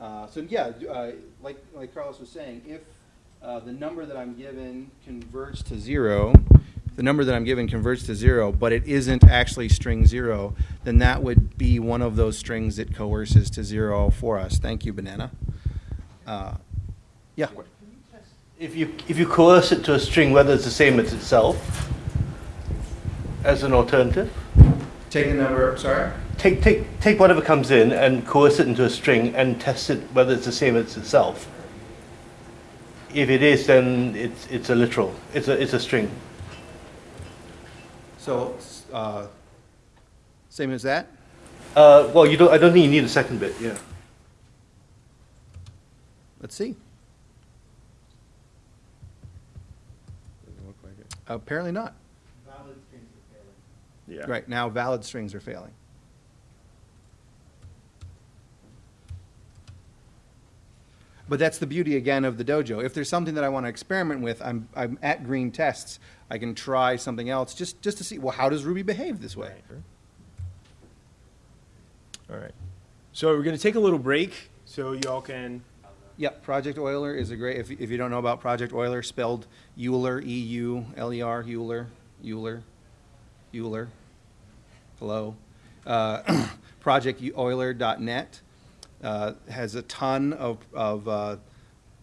Uh, so yeah, uh, like, like Carlos was saying, if, uh, the number that I'm given converts to zero, the number that I'm given converts to zero, but it isn't actually string zero, then that would be one of those strings that coerces to zero for us. Thank you, Banana. Uh, Yeah. If you, if you coerce it to a string, whether it's the same as itself, as an alternative, Take a number, sorry? take, take, take whatever comes in and coerce it into a string and test it whether it's the same as itself. If it is, then it's, it's a literal, it's a, it's a string. So, uh, same as that? Uh, well, you don't, I don't think you need a second bit, yeah. Let's see. Doesn't look like it. Apparently not. Yeah. Right, now valid strings are failing. But that's the beauty again of the dojo. If there's something that I want to experiment with, I'm, I'm at green tests. I can try something else just, just to see, well, how does Ruby behave this way? All right. So we're going to take a little break so y'all can. Yep, Project Euler is a great, if, if you don't know about Project Euler, spelled Euler, E-U-L-E-R, Euler, Euler, Euler. Hello. Uh, *clears throat* ProjectEuler.net uh, has a ton of, of uh,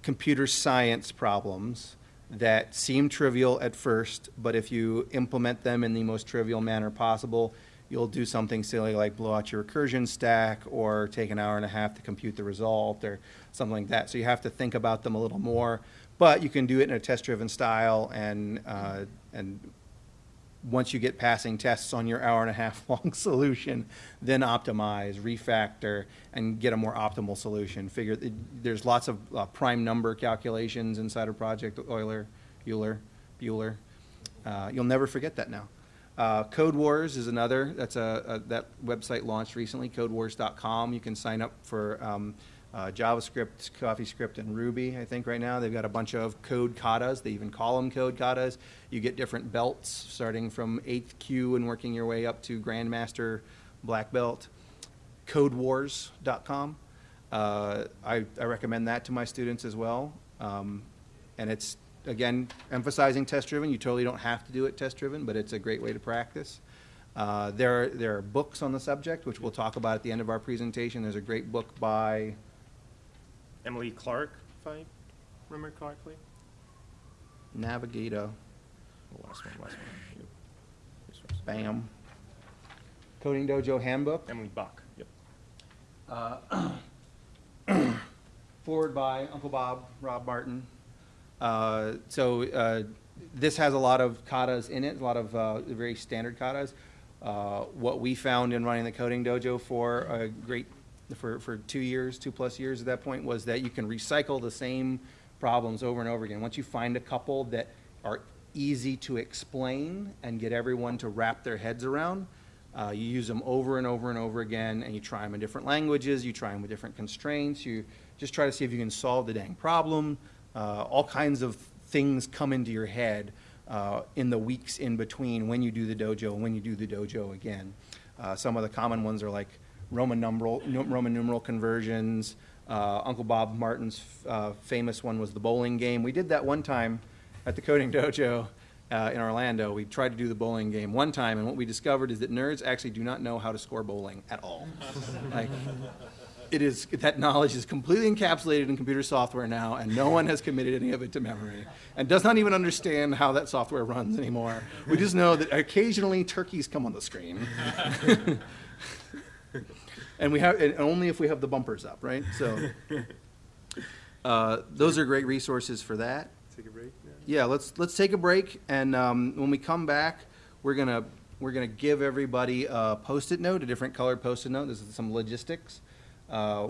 computer science problems that seem trivial at first, but if you implement them in the most trivial manner possible, you'll do something silly like blow out your recursion stack or take an hour and a half to compute the result or something like that. So you have to think about them a little more, but you can do it in a test-driven style and, uh, and once you get passing tests on your hour and a half *laughs* long solution, then optimize, refactor, and get a more optimal solution. Figure, there's lots of uh, prime number calculations inside of Project Euler, Euler, Bueller. Uh, You'll never forget that now. Uh, Code Wars is another, that's a, a- that website launched recently, codewars.com. You can sign up for um, uh, JavaScript, CoffeeScript, and Ruby, I think, right now. They've got a bunch of code katas. They even call them code katas. You get different belts, starting from 8th kyu and working your way up to Grandmaster Black Belt. Codewars.com. Uh, I, I recommend that to my students as well. Um, and it's, again, emphasizing test-driven. You totally don't have to do it test-driven, but it's a great way to practice. Uh, there, are, there are books on the subject, which we'll talk about at the end of our presentation. There's a great book by Emily Clark, if I remember correctly. Navigator, last one, last one. Yep. Bam. Coding Dojo Handbook. Emily Bache. Yep. Uh, *coughs* forward by Uncle Bob, Rob Martin. Uh, so uh, this has a lot of katas in it, a lot of uh, very standard katas. Uh, what we found in running the coding dojo for a great for, for two years, two plus years at that point, was that you can recycle the same problems over and over again. Once you find a couple that are easy to explain and get everyone to wrap their heads around, uh, you use them over and over and over again, and you try them in different languages, you try them with different constraints, you just try to see if you can solve the dang problem. Uh, all kinds of things come into your head uh, in the weeks in between when you do the dojo and when you do the dojo again. Uh, some of the common ones are like Roman numeral, Roman numeral conversions. Uh, Uncle Bob Martin's uh, famous one was the bowling game. We did that one time at the coding *laughs* dojo uh, in Orlando. We tried to do the bowling game one time, and what we discovered is that nerds actually do not know how to score bowling at all. *laughs* like, it is that knowledge is completely encapsulated in computer software now, and no one has committed any of it to memory, and does not even understand how that software runs anymore. We just know that occasionally turkeys come on the screen. *laughs* and we have and only if we have the bumpers up, right? So *laughs* uh, those are great resources for that. Take a break now? Yeah, let's let's take a break, and um, when we come back, we're gonna we're gonna give everybody a post-it note, a different colored post-it note. This is some logistics. Uh,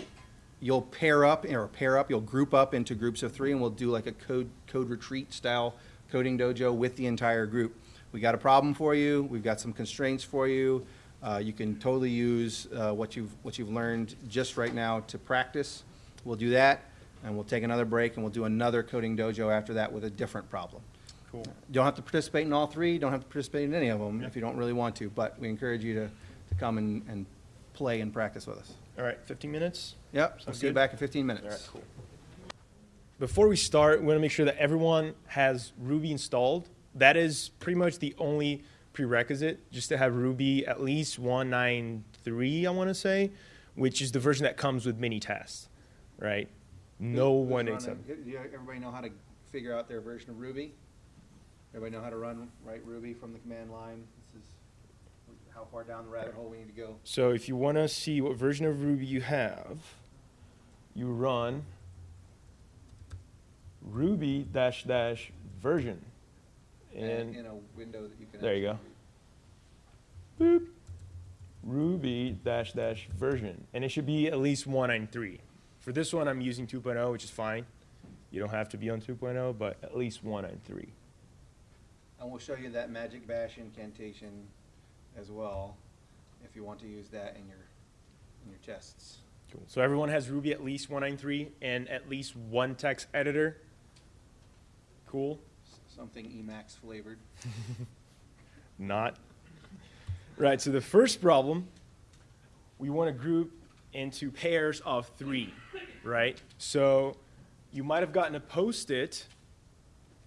you'll pair up or pair up. You'll group up into groups of three, and we'll do like a code code retreat style coding dojo with the entire group. We got a problem for you. We've got some constraints for you. Uh, you can totally use uh, what you've what you've learned just right now to practice. We'll do that, and we'll take another break, and we'll do another coding dojo after that with a different problem. Cool. You don't have to participate in all three. Don't have to participate in any of them if you don't really want to. But we encourage you to, to come and, and play and practice with us. All right, 15 minutes. Yep. Sounds see you back in 15 minutes. All right, cool. Before we start, we want to make sure that everyone has Ruby installed. That is pretty much the only prerequisite, just to have Ruby at least 193, I want to say, which is the version that comes with mini tests, right? No running- except. do you- Everybody know how to figure out their version of Ruby? Everybody know how to run write Ruby from the command line? This is how far down the rabbit hole we need to go. So if you want to see what version of Ruby you have, you run Ruby dash dash version. And in a window that you can. There you go. boop, Ruby dash dash version. And it should be at least 193. For this one, I'm using 2.0, which is fine. You don't have to be on 2.0, but at least 193. And we'll show you that magic bash incantation as well, if you want to use that in your, in your tests. Cool. So everyone has Ruby at least 193 and at least one text editor. Cool. S- Something Emacs flavored. *laughs* Not. Right, so the first problem, we want to group into pairs of three, right? So you might have gotten a post-it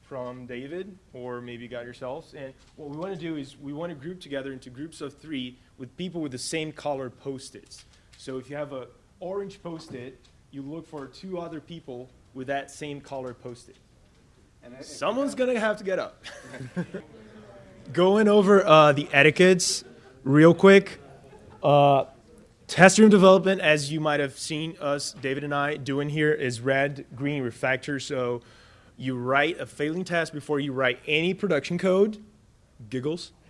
from David, or maybe you got yourselves. And what we want to do is we want to group together into groups of three with people with the same color post-its. So if you have an orange post-it, you look for two other people with that same color post-it. Someone's gonna have to get up. *laughs* Going over uh, the etiquettes real quick. Uh, test room development, as you might have seen us, David and I, doing here, is red, green, refactor. So you write a failing test before you write any production code. Giggles. *laughs*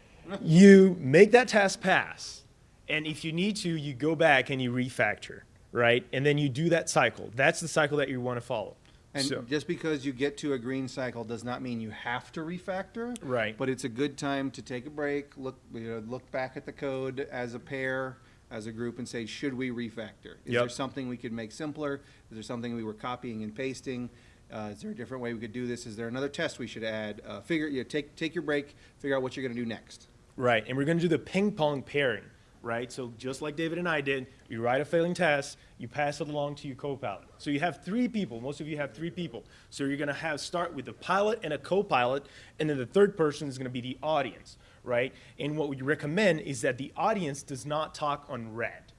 You make that test pass, and if you need to, you go back and you refactor, right? And then you do that cycle. That's the cycle that you want to follow. And So- just because you get to a green cycle does not mean you have to refactor. Right. But it's a good time to take a break, look, you know, look back at the code as a pair, as a group, and say, should we refactor? Is there something we could make simpler? Is there something we were copying and pasting? Uh, is there a different way we could do this? Is there another test we should add? Uh, figure, you know, take take your break, figure out what you're going to do next. Right, and we're going to do the ping pong pairing, right? So just like David and I did, you write a failing test, you pass it along to your co-pilot. So you have three people. Most of you have three people. So you're going to have start with a pilot and a co-pilot, and then the third person is going to be the audience, right? And what we recommend is that the audience does not talk on red.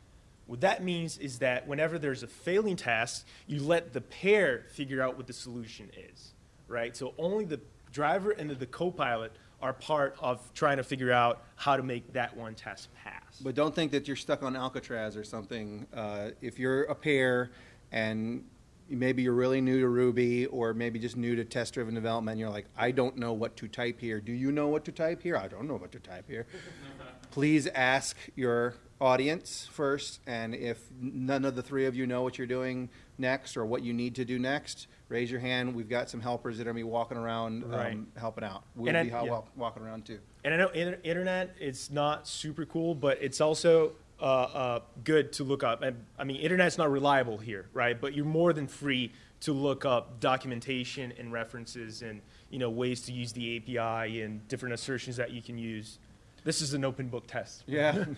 What that means is that whenever there's a failing test, you let the pair figure out what the solution is, right? So only the driver and the, the co-pilot are part of trying to figure out how to make that one test pass. But don't think that you're stuck on Alcatraz or something. Uh, if you're a pair and maybe you're really new to Ruby or maybe just new to test driven development. And you're like, I don't know what to type here. Do you know what to type here? I don't know what to type here. *laughs* Please ask your audience first. And if none of the three of you know what you're doing next or what you need to do next, raise your hand. We've got some helpers that are going to be walking around um, helping out. We'll And I- be hel- yeah. wel- walking around too. And I know inter- internet it's not super cool, but it's also uh, uh, good to look up. And I mean, internet's not reliable here, right? But you're more than free to look up documentation and references and you know ways to use the API and different assertions that you can use. This is an open book test. Yeah. *laughs*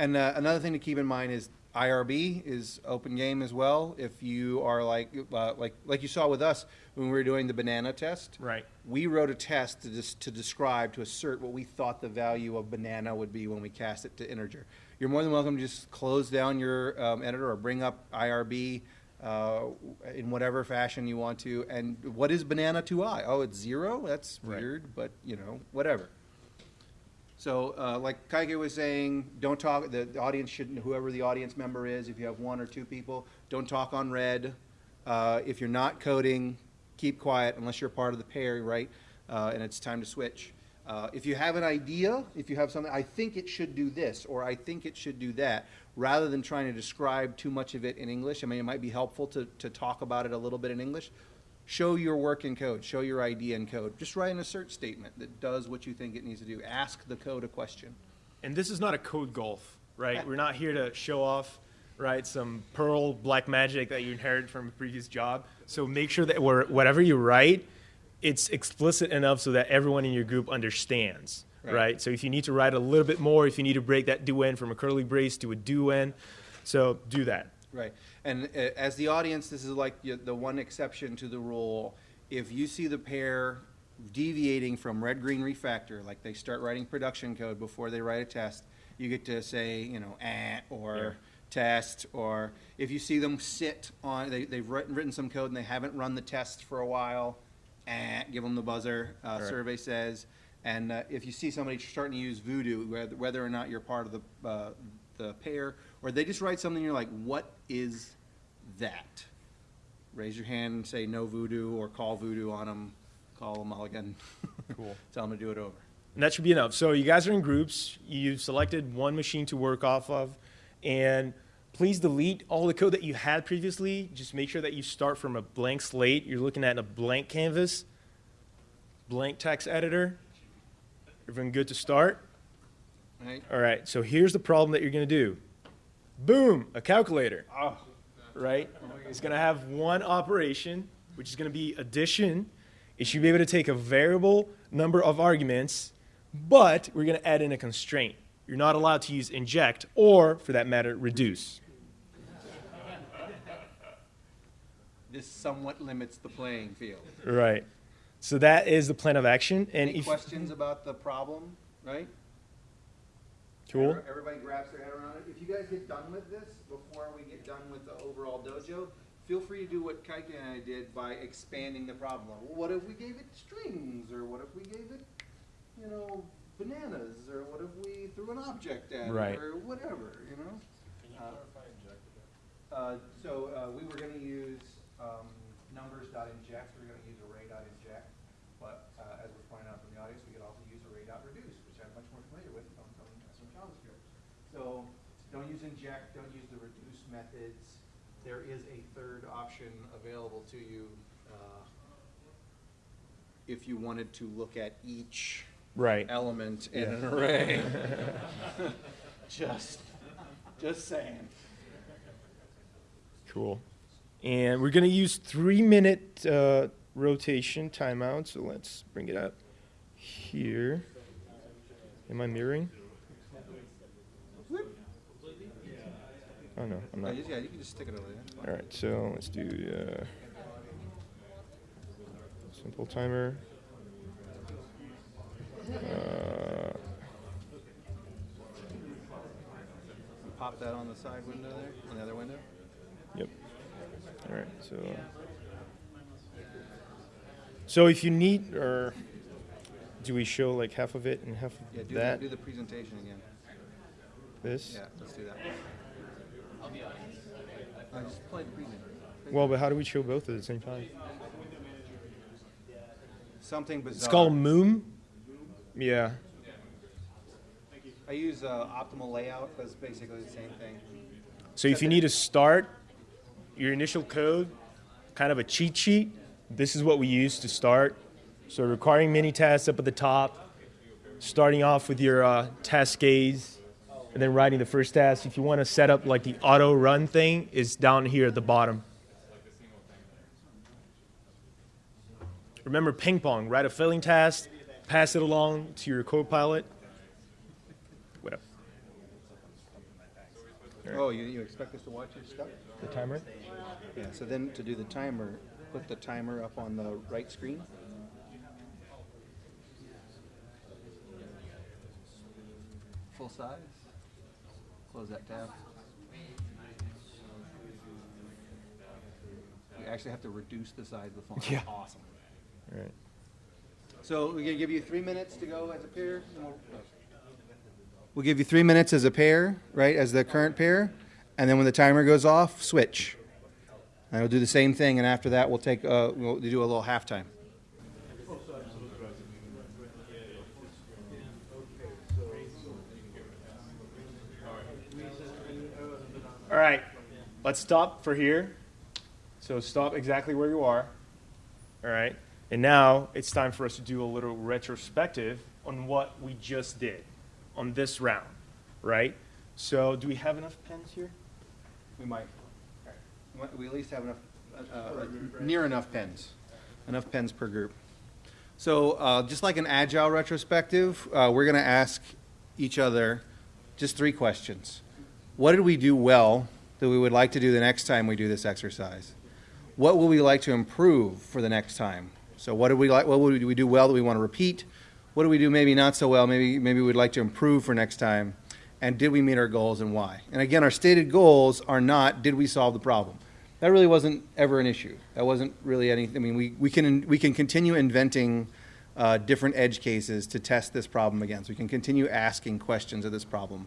and uh, another thing to keep in mind is IRB is open game as well. If you are like uh, like like you saw with us when we were doing the banana test, Right. we wrote a test to dis- to describe to assert what we thought the value of banana would be when we cast it to integer. You're more than welcome to just close down your um, editor or bring up IRB uh, in whatever fashion you want to. And what is banana to i? Oh, it's zero. That's Right. weird, but you know, whatever. So, uh, like Caike was saying, don't talk, the the audience should, whoever the audience member is, if you have one or two people, don't talk on red. Uh, if you're not coding, keep quiet unless you're part of the pair, right? Uh, and it's time to switch. Uh, if you have an idea, if you have something, I think it should do this, or I think it should do that, rather than trying to describe too much of it in English, I mean, it might be helpful to, to talk about it a little bit in English. Show your work in code, show your idea in code. Just write an assert statement that does what you think it needs to do. Ask the code a question. And this is not a code golf, right? We're not here to show off, right, some Perl black magic that you inherited from a previous job. So make sure that whatever you write, it's explicit enough so that everyone in your group understands, Right. right? So if you need to write a little bit more, if you need to break that do end from a curly brace to a do end, so do that. Right. And uh, as the audience, this is like the one exception to the rule. If you see the pair deviating from red green refactor, like they start writing production code before they write a test, you get to say, you know, eh, or Yeah. test, or if you see them sit on, they, they've written, written some code and they haven't run the test for a while, eh, give them the buzzer, uh, Right. survey says. And uh, if you see somebody starting to use voodoo, whether, whether or not you're part of the, uh, the pair, or they just write something, you're like, what is that? Raise your hand and say no voodoo, or call voodoo on them, call them all again. *laughs* Cool. Tell them to do it over. And that should be enough. So you guys are in groups. You've selected one machine to work off of. And please delete all the code that you had previously. Just make sure that you start from a blank slate. You're looking at a blank canvas, blank text editor. Everyone good to start? Right? All right. So here's the problem that you're going to do. Boom, a calculator. Oh, right? It's going to have one operation, which is going to be addition. It should be able to take a variable number of arguments, but we're going to add in a constraint. You're not allowed to use inject or, for that matter, reduce. this somewhat limits the playing field. Right. So that is the plan of action. And Any if questions about the problem, right? Cool, Everybody grabs their head around it. If you guys get done with this before we get done with the overall dojo, feel free to do what Caike and I did by expanding the problem. Well, what if we gave it strings, or what if we gave it, you know, bananas, or what if we threw an object at Right. it, or whatever, you know? Uh, Uh, so, uh, we were gonna use, um, numbers.inject, we we're gonna use array.inject, but, uh, as was pointed out from the audience, we could also use array.reduce, which I'm much more familiar with from, from some JavaScript. So, don't use inject, don't use the reduce methods. There is a third option available to you, uh, if you wanted to look at each right. element in an *laughs* array. *laughs* Just, just saying. Cool. And we're going to use three minute uh, rotation timeout. So let's bring it up here. Am I mirroring? Oh, no, I'm not. Yeah, you can just stick it over there. All right, so let's do uh, simple timer. Uh, Pop that on the side window there, on the other window. yep. All right, so so if you need, or do we show like half of it and half of Yeah, do that? that, do the presentation again. This. Yeah, let's do that. Just play the preview. Well, but how do we show both at the same time? Something bizarre. It's called Moom. Yeah. I use uh, optimal layout. That's basically the same thing. So if you need to start your initial code, kind of a cheat sheet, this is what we use to start. So requiring mini tasks up at the top, starting off with your uh, cascades, and then writing the first task. If you want to set up like the auto run thing, is down here at the bottom. Remember ping pong, write a filling task, pass it along to your co-pilot. Whatever. Oh, you, you expect us to watch your stuff? The timer? Yeah. So then to do the timer, put the timer up on the right screen. Full size. Close that tab. We actually have to reduce the size of the font. Yeah. Awesome. All right. So we're gonna give you three minutes to go as a pair. we'll- We'll give you three minutes as a pair, right, as the current pair, and then when the timer goes off, switch. And we'll do the same thing, and after that, we'll take, uh, we'll do a little halftime. All right, let's stop for here. So stop exactly where you are. All right, and now it's time for us to do a little retrospective on what we just did on this round, right? So do we have enough pens here? We might. We at least have enough, uh, uh, near enough pens, enough pens per group. So uh, just like an agile retrospective, uh, we're going to ask each other just three questions. What did we do well that we would like to do the next time we do this exercise? What will we like to improve for the next time? So what did we like? What would we do well that we want to repeat? What do we do maybe not so well? Maybe maybe we'd like to improve for next time. And did we meet our goals and why? And again, our stated goals are not did we solve the problem. That really wasn't ever an issue. That wasn't really anything. I mean, we, we can we can continue inventing uh, different edge cases to test this problem against. So we can continue asking questions of this problem,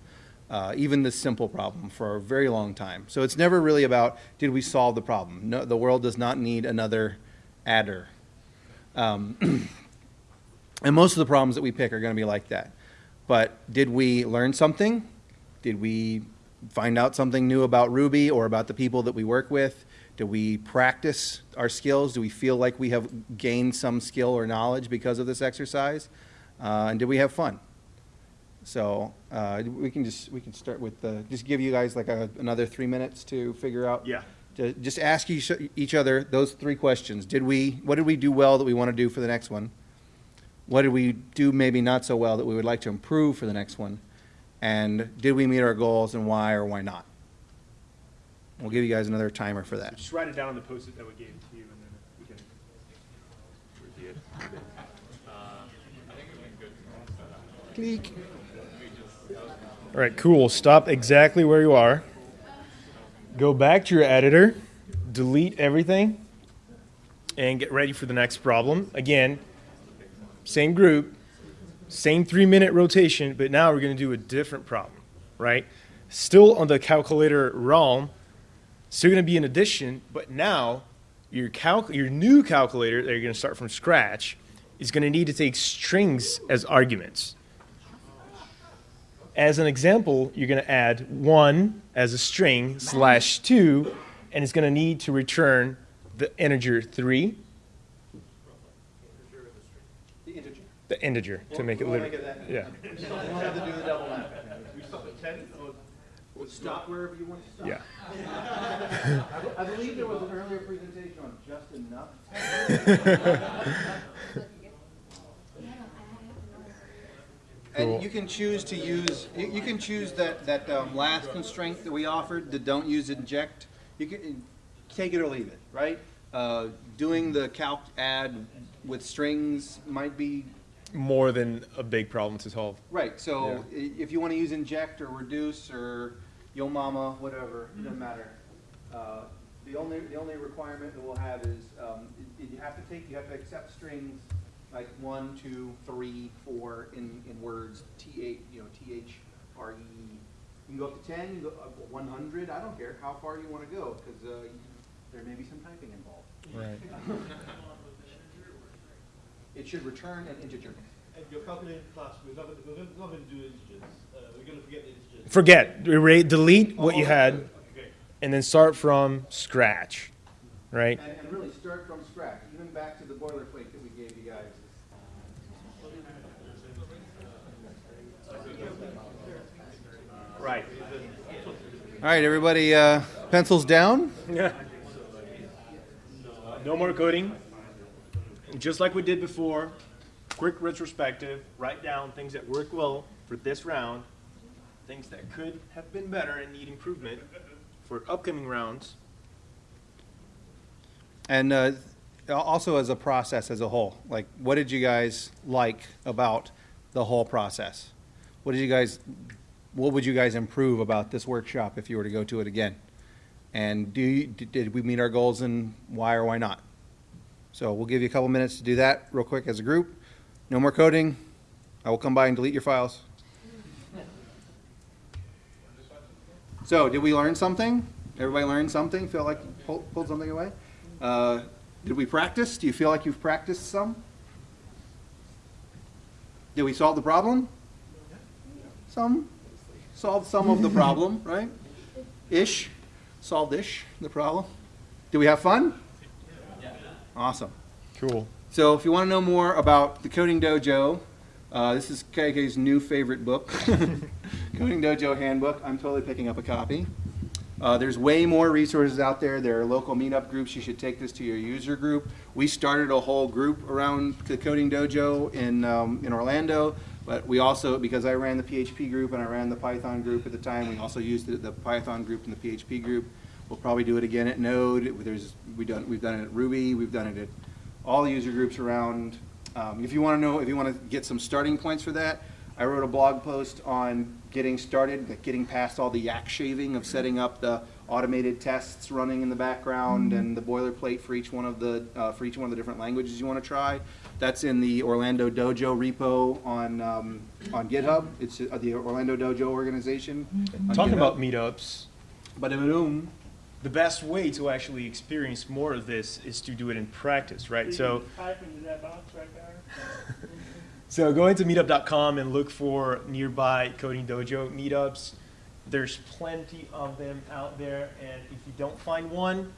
uh, even this simple problem, for a very long time. So it's never really about did we solve the problem. No, the world does not need another adder. Um, *clears throat* and most of the problems that we pick are going to be like that. But did we learn something? Did we find out something new about Ruby or about the people that we work with? Do we practice our skills? Do we feel like we have gained some skill or knowledge because of this exercise? Uh, and did we have fun? So uh, we can just we can start with the, just give you guys like a, another three minutes to figure out. Yeah. To just ask each, each other those three questions. Did we what did we do well that we want to do for the next one? What did we do maybe not so well that we would like to improve for the next one? And did we meet our goals and why or why not? We'll give you guys another timer for that. Just write it down on the post-it that we gave to you, and then we can review it. Click. All right, cool. Stop exactly where you are. Go back to your editor, delete everything, and get ready for the next problem. Again, same group, same three minute rotation, but now we're going to do a different problem, right? Still on the calculator realm, still going to be an addition, but now your, your new calculator that you're going to start from scratch is going to need to take strings as arguments. As an example, you're going to add one as a string slash two, and it's going to need to return the integer three, The integer. the integer to make it literal. Yeah. You don't have to do the double stop at ten or stop wherever you want to stop. Yeah. *laughs* I believe there was an earlier presentation on just enough. *laughs* Cool. And you can choose to use, you, you can choose that, that um, last constraint that we offered, the don't use inject. You can take it or leave it, right? Uh, doing the calc add with strings might be More than a big problem to solve. Right, so i- if you want to use inject or reduce or yo mama, whatever, it doesn't matter. Uh, The only, the only requirement that we'll have is, um, you have to take, you have to accept strings like one, two, three, four in, in words, T H, you know, T H R E. You can go up to ten, you can go up to one hundred, I don't care how far you want to go, because there may be some typing involved. Right. *laughs* *laughs* It should return an integer. And your calculated class, we're not, we're not going to do integers. Uh, we're going to forget the integers. Forget, erase, delete what you had, Okay. and then start from scratch, right? And, and really start from scratch, even back to the boilerplate that we gave you guys. Right. All right, everybody, uh, pencils down. Yeah. No more coding. Just like we did before, quick retrospective, write down things that worked well for this round, things that could have been better and need improvement for upcoming rounds. And uh, also as a process as a whole, like what did you guys like about the whole process? What did you guys, what would you guys improve about this workshop if you were to go to it again? And do you, did- we meet our goals and why or why not? So we'll give you a couple minutes to do that real quick as a group. No more coding. I will come by and delete your files. So, did we learn something? Everybody learn something? Feel like pulled, pulled something away? Uh, did we practice? Do you feel like you've practiced some? Did we solve the problem? Some. Solved some of the *laughs* problem, right? Ish. Solved ish, the problem. Did we have fun? Awesome. Cool. So if you want to know more about the Coding Dojo, uh, this is Caike's new favorite book, *laughs* Coding Dojo Handbook. I'm totally picking up a copy. Uh, there's way more resources out there. There are local meetup groups. You should take this to your user group. We started a whole group around the Coding Dojo in um, in Orlando, but we also because I ran the PHP group and I ran the Python group at the time, we also used the, the Python group and the PHP group. We'll probably do it again at Node. There's we done we've done it at Ruby. We've done it at all the user groups around. Um, if you want to know, if you want to get some starting points for that, I wrote a blog post on getting started, like getting past all the yak shaving of setting up the automated tests running in the background and the boilerplate for each one of the uh, for each one of the different languages you want to try. That's in the Orlando Dojo repo on um, on GitHub. It's uh, the Orlando Dojo organization. on Talking GitHub. about meetups, Ba-da-ba-doom. the best way to actually experience more of this is to do it in practice, right? So, Type into that box right there. *laughs* so go into meetup.com and look for nearby Coding Dojo meetups. There's plenty of them out there, and if you don't find one,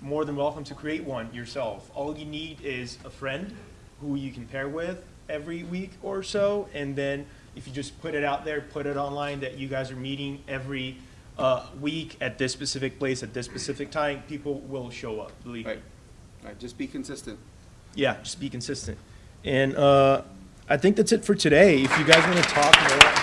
more than welcome to create one yourself. All you need is a friend who you can pair with every week or so, and then if you just put it out there, put it online that you guys are meeting every uh, week at this specific place at this specific time, people will show up. Believe me. Right. Right. Just be consistent. Yeah, just be consistent. And uh, I think that's it for today. If you guys want to talk more about